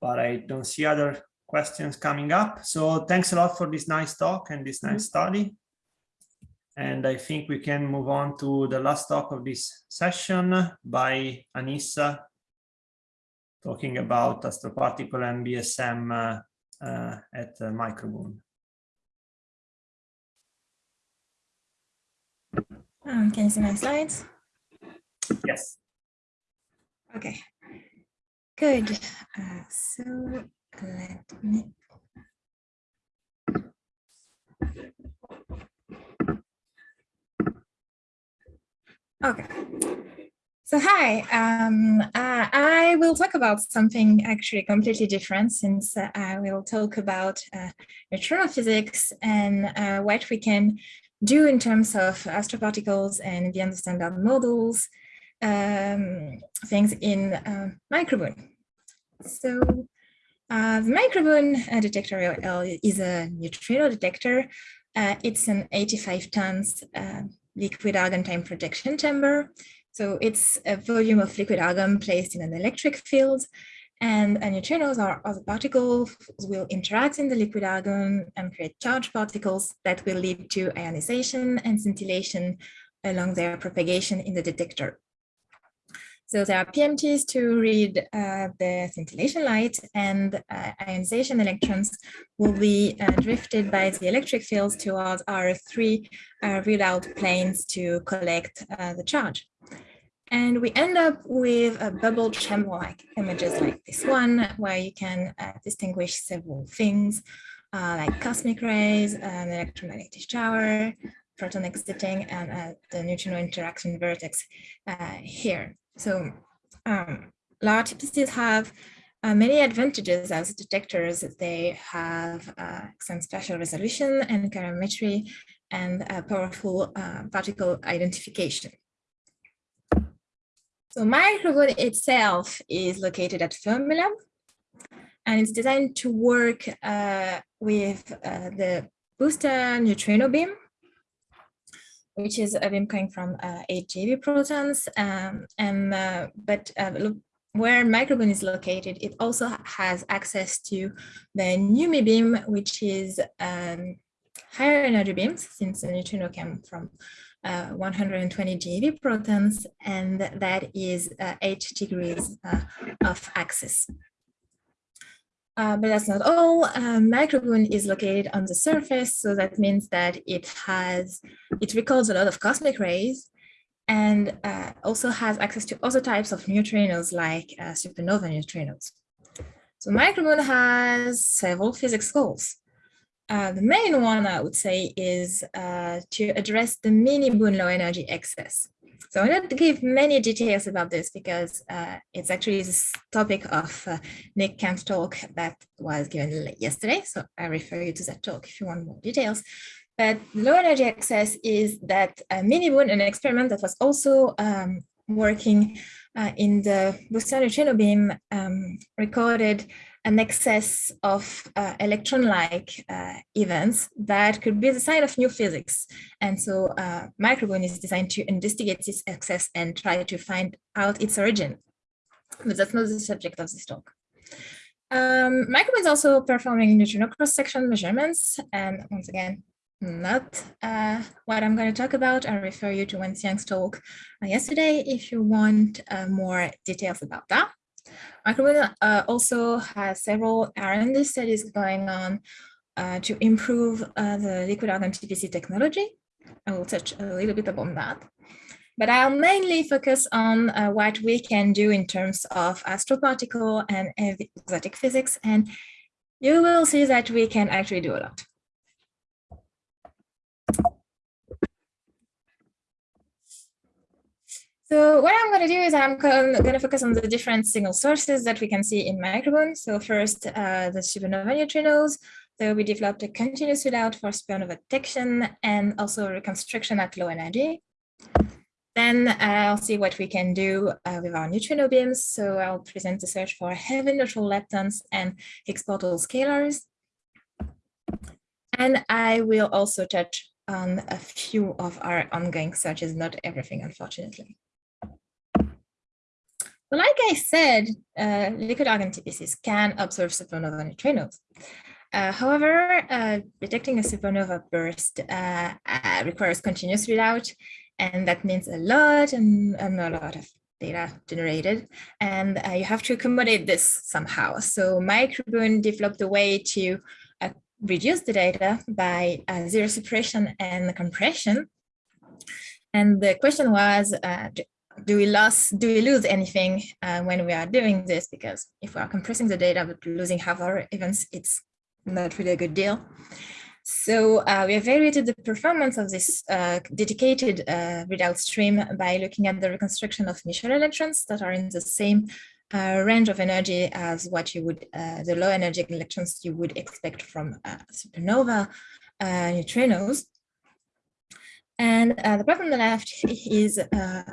But I don't see other questions coming up. So thanks a lot for this nice talk and this nice study. And I think we can move on to the last talk of this session by Anissa, talking about astroparticle and BSM uh, uh, at uh, MicroBooNE. Um, can you see my slides? Yes. Okay, good. Uh, so let me. Okay. So hi, um, uh, I will talk about something actually completely different since uh, I will talk about uh, physics and uh, what we can do in terms of astroparticles and the standard models, um, things in uh, MicroBooNE. So uh, the MicroBooNE uh, detector is a neutrino detector. Uh, it's an 85 tons uh, liquid argon time projection chamber. So it's a volume of liquid argon placed in an electric field and neutrinos or other particles will interact in the liquid argon and create charged particles that will lead to ionization and scintillation along their propagation in the detector. So there are PMTs to read uh, the scintillation light and uh, ionization electrons will be uh, drifted by the electric fields towards our three uh, readout planes to collect uh, the charge. And we end up with a bubble chamber-like images like this one, where you can uh, distinguish several things like cosmic rays, an electromagnetic shower, proton exiting, and the neutrino interaction vertex here. So um, LArTPCs have uh, many advantages as detectors. They have uh, some spatial resolution and calorimetry and powerful particle identification. So MicroBooNE itself is located at Fermilab, and it's designed to work uh, with uh, the booster neutrino beam, which is a beam coming from uh, 8 GeV protons. Um, and uh, But uh, where MicroBooNE is located, it also has access to the NUMI beam, which is um, higher energy beams, since the neutrino came from uh, 120 GeV protons, and that is uh, 8 degrees uh, of access. Uh, but that's not all. MicroBooNE is located on the surface, so that means that it has, it records a lot of cosmic rays and uh, also has access to other types of neutrinos like uh, supernova neutrinos. So MicroBooNE has several physics goals. Uh, the main one I would say is uh, to address the MiniBooNE low energy excess. So not to give many details about this because uh, it's actually this topic of uh, Nick Kemp's talk that was given yesterday. So I refer you to that talk if you want more details. But low energy excess is that uh, MiniBooNE, an experiment that was also um, working uh, in the neutrino beam, um, recorded an excess of uh, electron-like uh, events that could be the sign of new physics. And so uh, is designed to investigate this excess and try to find out its origin. But that's not the subject of this talk. Um, is also performing neutrino cross-section measurements. And once again, not uh, what I'm going to talk about. I refer you to Wenxiang's talk uh, yesterday if you want uh, more details about that. MicroBooNE uh, also has several R&D studies going on uh, to improve uh, the liquid argon TPC technology. I will touch a little bit upon that. But I'll mainly focus on uh, what we can do in terms of astroparticle and exotic physics. And you will see that we can actually do a lot. So what I'm going to do is I'm going to focus on the different signal sources that we can see in MicroBooNE. So first, uh, the supernova neutrinos. So we developed a continuous readout for supernova detection and also reconstruction at low energy. Then I'll see what we can do uh, with our neutrino beams. So I'll present the search for heavy neutral leptons and Higgs portal scalars. And I will also touch on a few of our ongoing searches, not everything, unfortunately. Like I said, uh, liquid argon TPCs can observe supernova neutrinos. Uh, however, uh, detecting a supernova burst uh, uh, requires continuous readout, and that means a lot and, and a lot of data generated, and uh, you have to accommodate this somehow. So MicroBooNE developed a way to reduce the data by zero suppression and compression, And the question was, uh, do we lose do we lose anything uh, when we are doing this? Because if we are compressing the data but losing half our events, it's not really a good deal. So uh, we evaluated the performance of this uh, dedicated uh, readout stream by looking at the reconstruction of Michel electrons that are in the same uh, range of energy as what you would, uh, the low energy electrons you would expect from supernova neutrinos. And the plot on the left is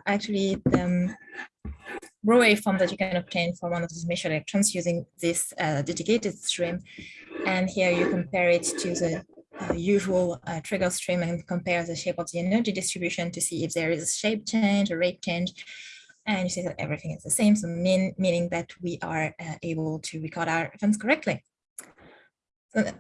actually the um, raw waveform that you can obtain for one of these Michel electrons using this dedicated stream. And here you compare it to the uh, usual uh, trigger stream and compare the shape of the energy distribution to see if there is a shape change, or rate change. And you see that everything is the same, so mean, meaning that we are uh, able to record our events correctly.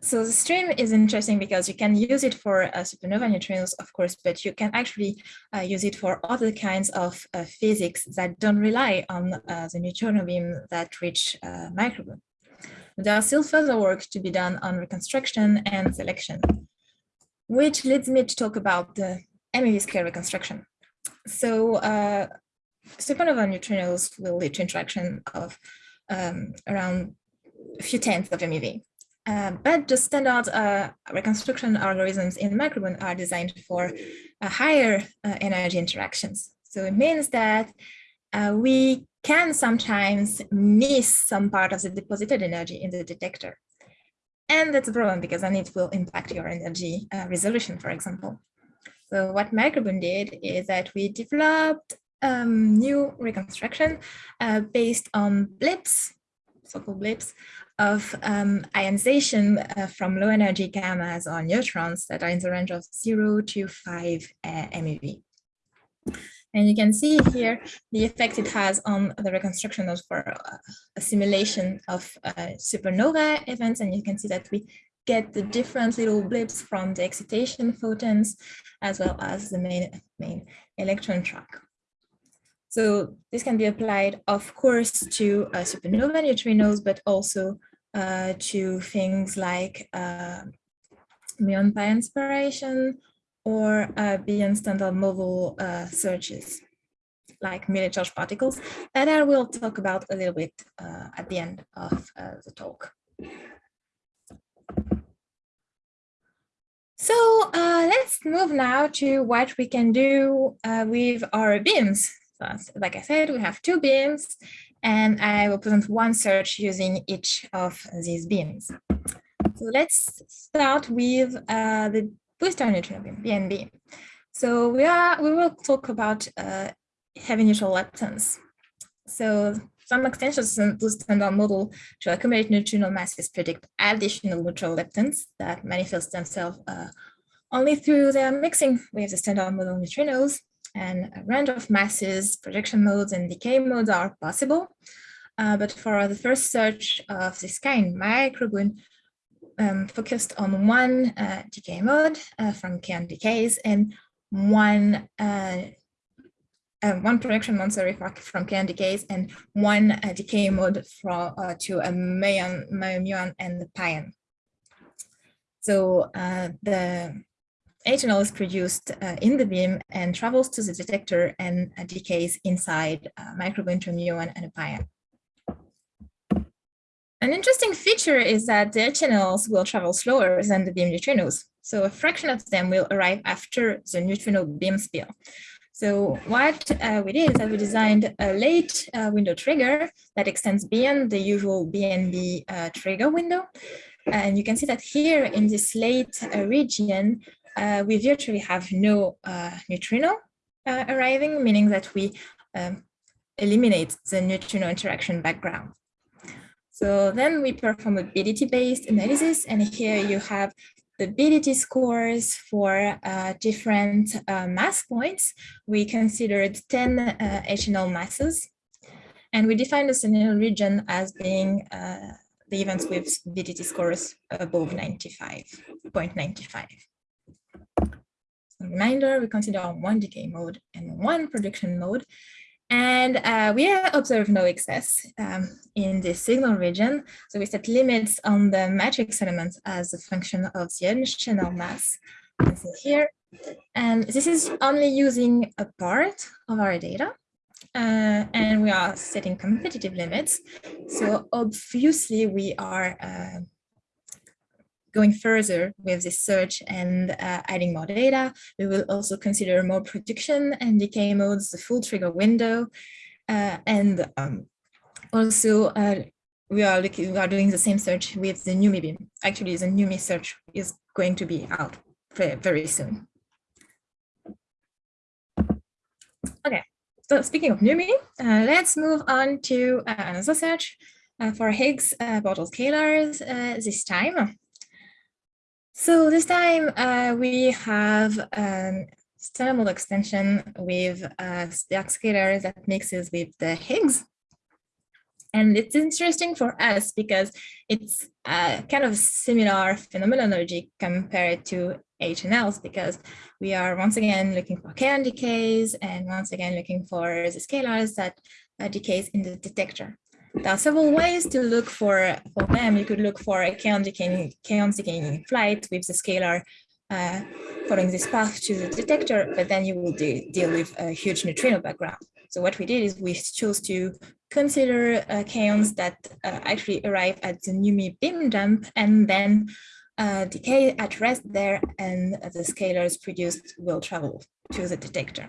So, the stream is interesting because you can use it for uh, supernova neutrinos, of course, but you can actually uh, use it for other kinds of uh, physics that don't rely on the neutrino beam that reach uh. There are still further work to be done on reconstruction and selection, which leads me to talk about the MeV scale reconstruction. So uh, supernova neutrinos will lead to interaction of um, around a few tenths of MeV. Uh, but the standard uh, reconstruction algorithms in MicroBooNE are designed for uh, higher uh, energy interactions. So it means that uh, we can sometimes miss some part of the deposited energy in the detector. And that's a problem because then it will impact your energy resolution, for example. So what MicroBooNE did is that we developed um, new reconstruction based on blips, so-called blips, of um, ionization uh, from low energy gammas or neutrons that are in the range of 0 to 5 uh, MeV. And you can see here the effect it has on the reconstruction of for uh, a simulation of uh, supernova events. And you can see that we get the different little blips from the excitation photons, as well as the main, main electron track. So this can be applied, of course, to uh, supernova neutrinos, but also uh, to things like uh, muon pi inspiration or uh, beyond standard model uh, searches like milli-charge particles that I will talk about a little bit uh, at the end of uh, the talk. So let's move now to what we can do with our beams. So, like I said, we have two beams and I will present one search using each of these beams. So let's start with the booster neutrino beam, BNB. So we are we will talk about uh, heavy neutral leptons. So some extensions to the standard model to accumulate neutrino masses predict additional neutral leptons that manifest themselves uh, only through their mixing with the standard model neutrinos and a range of masses, projection modes, and decay modes are possible. Uh, but for the first search of this kind, MicroBooNE um, focused on one uh, decay mode uh, from Kaon decays and one uh, uh, one projection mode sorry from Kaon decays and one uh, decay mode from to a muon, muon and the pion. So the HNL is produced uh, in the beam and travels to the detector and uh, decays inside uh, MicroBooNE muon and a pion. An interesting feature is that the HNLs will travel slower than the beam neutrinos. So a fraction of them will arrive after the neutrino beam spill. So what uh, we did is that we designed a late uh, window trigger that extends beyond the usual BNB uh, trigger window. And you can see that here in this late uh, region, uh, we virtually have no uh, neutrino arriving, meaning that we um, eliminate the neutrino interaction background. So then we perform a BDT-based analysis, and here you have the BDT scores for uh, different uh, mass points. We considered 10 uh, HNL masses, and we defined the scenario region as being uh, the events with BDT scores above 95.95. reminder, we consider one decay mode and one production mode, and uh, we observe no excess um, in the signal region. So we set limits on the matrix elements as a function of the additional mass here. And this is only using a part of our data. Uh, and we are setting competitive limits. So obviously we are uh, going further with this search and uh, adding more data. We will also consider more prediction and decay modes, the full trigger window, uh, and um, also uh, we are looking, we are doing the same search with the NUMI beam. Actually, the NUMI search is going to be out very, soon. Okay, so speaking of NUMI, uh, let's move on to uh, another search uh, for Higgs uh, portal scalars uh, this time. So this time uh, we have um, standard extension with uh, the scalar that mixes with the Higgs. And it's interesting for us because it's a kind of similar phenomenology compared to HNLs because we are once again looking for kaon decays and once again looking for the scalars that decays in the detector. There are several ways to look for, for them. You could look for a kaon decaying, kaon decaying flight with the scalar uh, following this path to the detector, but then you will de deal with a huge neutrino background. So what we did is we chose to consider uh, kaons that uh, actually arrive at the NUMI beam dump and then uh, decay at rest there and the scalars produced will travel to the detector.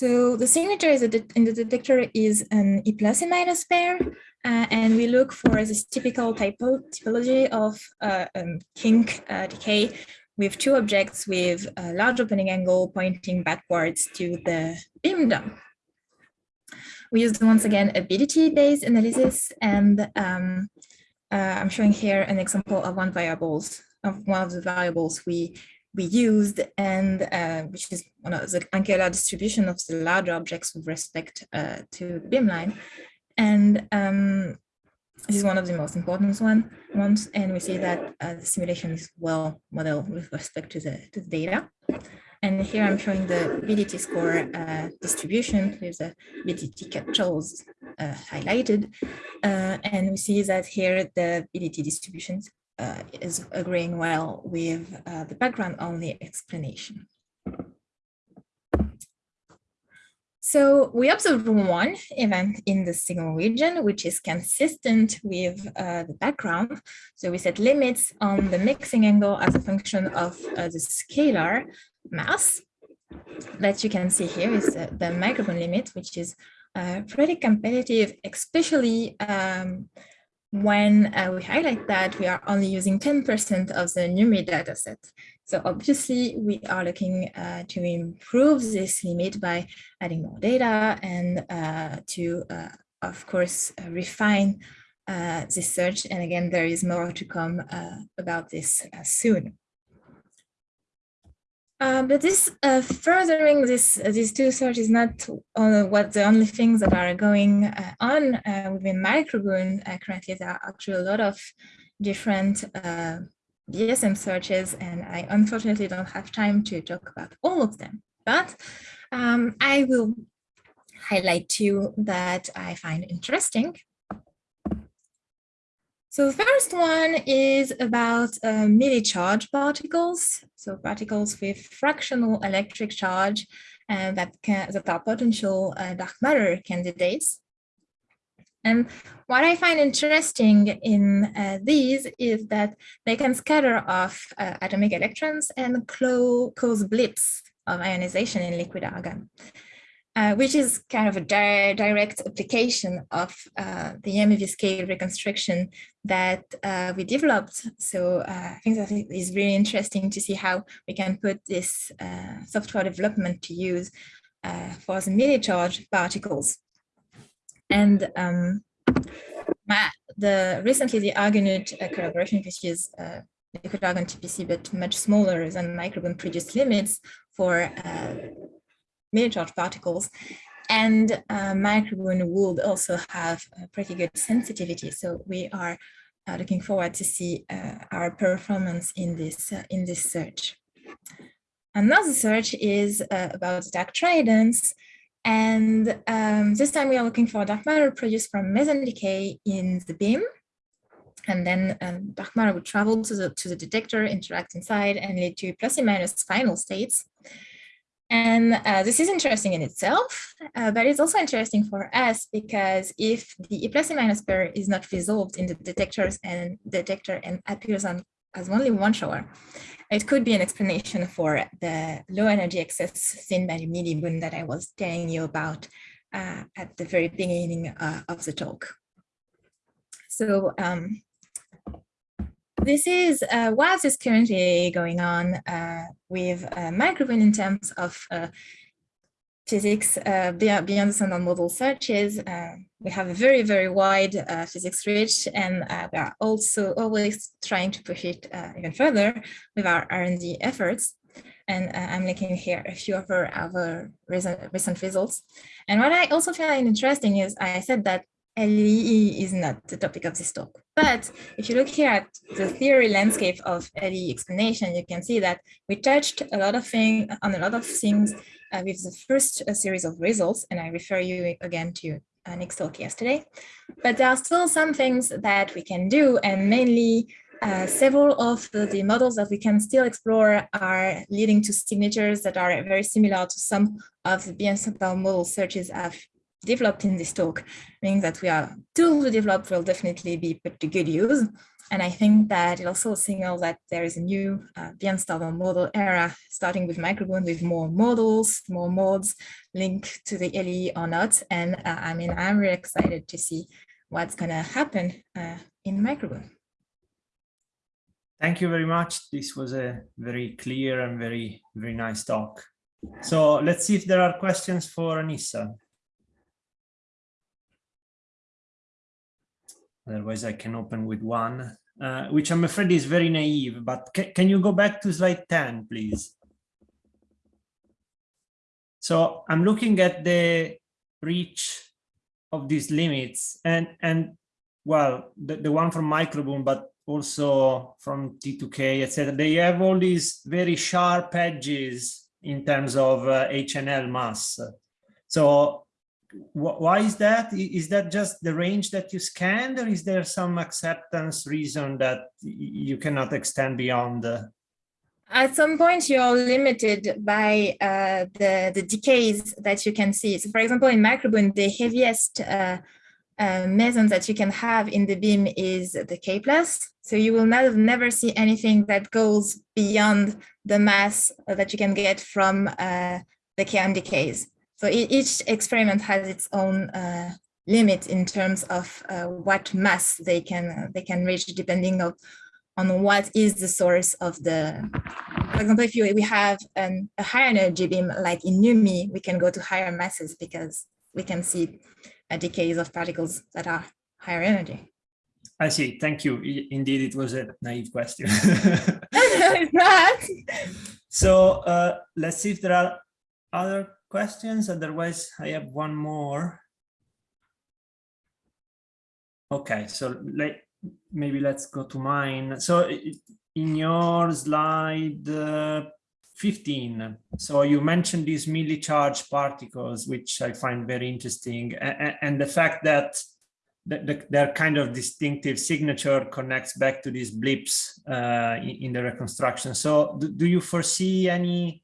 So the signature is in the detector is an E plus and minus pair, uh, and we look for this typical typo typology of uh, um, kink uh, decay with two objects with a large opening angle pointing backwards to the beam dump. We used once again a BDT-based analysis, and um, uh, I'm showing here an example of one variables of one of the variables we we used, and uh, which is one of the angular distribution of the larger objects with respect uh, to the beamline. And um, this is one of the most important one, ones, and we see that uh, the simulation is well modeled with respect to the, to the data. And here I'm showing the BDT score uh, distribution with the BDT captures uh, highlighted. Uh, and we see that here the BDT distributions uh, is agreeing well with uh, the background only explanation. So we observed one event in the signal region, which is consistent with uh, the background. So we set limits on the mixing angle as a function of uh, the scalar mass that you can see here is the, MicroBooNE limit, which is uh, pretty competitive, especially um, when uh, we highlight that we are only using 10% of the NUMI dataset. So obviously we are looking uh, to improve this limit by adding more data and uh, to, uh, of course, uh, refine uh, this search. And again, there is more to come about this soon. Uh, but this uh, furthering this uh, these two searches is not what the only things that are going uh, on uh, within MicroBooNE. currently, there are actually a lot of different BSM searches, and I unfortunately don't have time to talk about all of them. But um, I will highlight two that I find interesting. So the first one is about uh, milli-charge particles, so particles with fractional electric charge and that, can, that are potential uh, dark matter candidates. And what I find interesting in uh, these is that they can scatter off uh, atomic electrons and cause blips of ionization in liquid argon uh, which is kind of a di direct application of uh, the MEV scale reconstruction that uh, we developed. So uh, I think that it is really interesting to see how we can put this uh, software development to use for the milli-charge particles. And um, my, the recently the ArgoNeuT collaboration, which is liquid argon TPC, but much smaller than MicroBooNE produced limits for milli-charge particles. And uh, would also have pretty good sensitivity. So we are uh, looking forward to see uh, our performance in this, uh, in this search. Another search is uh, about dark tridents. And um, this time we are looking for dark matter produced from meson decay in the beam. And then um, dark matter would travel to the, to the detector, interact inside, and lead to plus and minus final states. And uh, this is interesting in itself, uh, but it's also interesting for us because if the E plus E minus pair is not resolved in the detectors and detector and appears on as only one shower, it could be an explanation for the low energy excess seen by moon that I was telling you about uh, at the very beginning uh, of the talk. So um, this is uh, what is currently going on uh, with uh, in terms of uh, physics uh, beyond, beyond the standard model searches. Uh, we have a very, very wide physics reach, and we are also always trying to push it even further with our R&D efforts. And I'm linking here a few of our, our recent, recent results. And what I also find interesting is I said that LE is not the topic of this talk. But if you look here at the theory landscape of LE explanation, you can see that we touched a lot of things on a lot of things uh, with the first uh, series of results, and I refer you again to uh, Nick's talk yesterday. But there are still some things that we can do, and mainly uh, several of the, the, models that we can still explore are leading to signatures that are very similar to some of the BSM model searches I've developed in this talk, meaning that we are tools we develop will definitely be put to good use. And I think that it also signals that there is a new uh, beyond standard model era, starting with MicroBooNE with more models, more modes linked to the LE or not. And uh, I mean, I'm really excited to see what's going to happen uh, in MicroBooNE. Thank you very much. This was a very clear and very, very nice talk. So let's see if there are questions for Anissa. Otherwise, I can open with one, uh, which I'm afraid is very naive, but ca can you go back to slide 10, please? So I'm looking at the reach of these limits and, and well, the, the one from MicroBooNE, but also from T2K, etc. They have all these very sharp edges in terms of uh, HNL mass. So why is that? Is that just the range that you scanned or is there some acceptance reason that you cannot extend beyond? The... At some point, you're limited by uh, the, the decays that you can see. So for example, in MicroBooNE, the heaviest uh, uh, meson that you can have in the beam is the K plus. So you will not, never see anything that goes beyond the mass that you can get from uh, the KM decays. So each experiment has its own uh, limit in terms of uh, what mass they can they can reach depending of, on what is the source of the, for example, if you, we have an, a higher energy beam like in NUMI we can go to higher masses because we can see a decays of particles that are higher energy. I see. Thank you. Indeed, it was a naive question. <laughs> <laughs> So uh, let's see if there are other questions? Otherwise, I have one more. Okay, so let, maybe let's go to mine. So in your slide uh, 15, so you mentioned these milli charge particles, which I find very interesting, and, and the fact that the, the, their kind of distinctive signature connects back to these blips uh, in, in, the reconstruction. So do, do you foresee any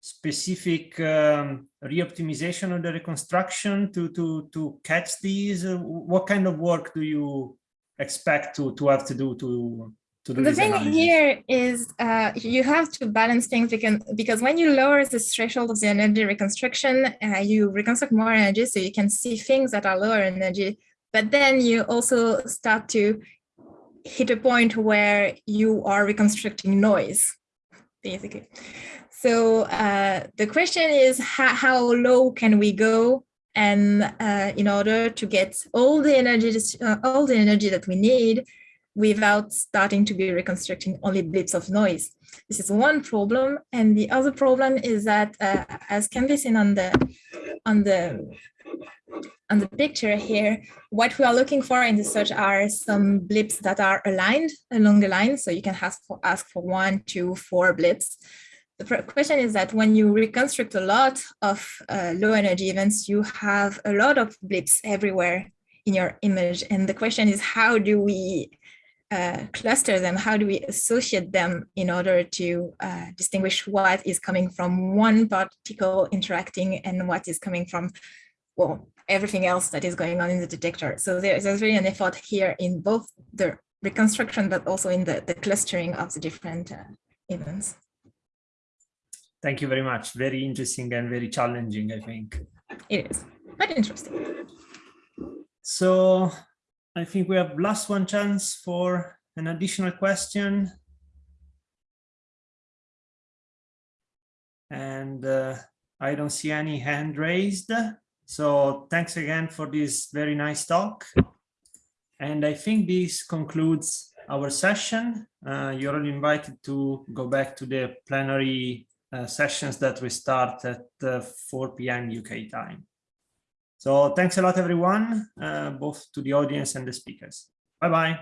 specific um, re-optimization of the reconstruction to to to catch these? Uh, what kind of work do you expect to to have to do to to do the thing analysis? here is uh, you have to balance things because because when you lower the threshold of the energy reconstruction, uh, you reconstruct more energy, so you can see things that are lower energy. But then you also start to hit a point where you are reconstructing noise, basically. So uh, the question is how, how, low can we go and uh, in order to get all the energy uh, all the energy that we need without starting to be reconstructing only blips of noise. This is one problem, and the other problem is that, uh, as can be seen on the on the on the picture here, what we are looking for in the search are some blips that are aligned along the line. So you can ask for ask for one, two, four blips the question is that when you reconstruct a lot of uh, low energy events, you have a lot of blips everywhere in your image. And the question is, how do we uh, cluster them? How do we associate them in order to uh, distinguish what is coming from one particle interacting and what is coming from, well, everything else that is going on in the detector. So there's, there's really an effort here in both the reconstruction, but also in the, the clustering of the different uh, events. Thank you very much. Very interesting and very challenging, I think. It is, but interesting. So I think we have last one chance for an additional question. And uh, I don't see any hand raised. So thanks again for this very nice talk. And I think this concludes our session. Uh, you're all invited to go back to the plenary uh, sessions that we start at uh, 4 p.m. UK time. So thanks a lot, everyone, uh, both to the audience and the speakers. Bye-bye.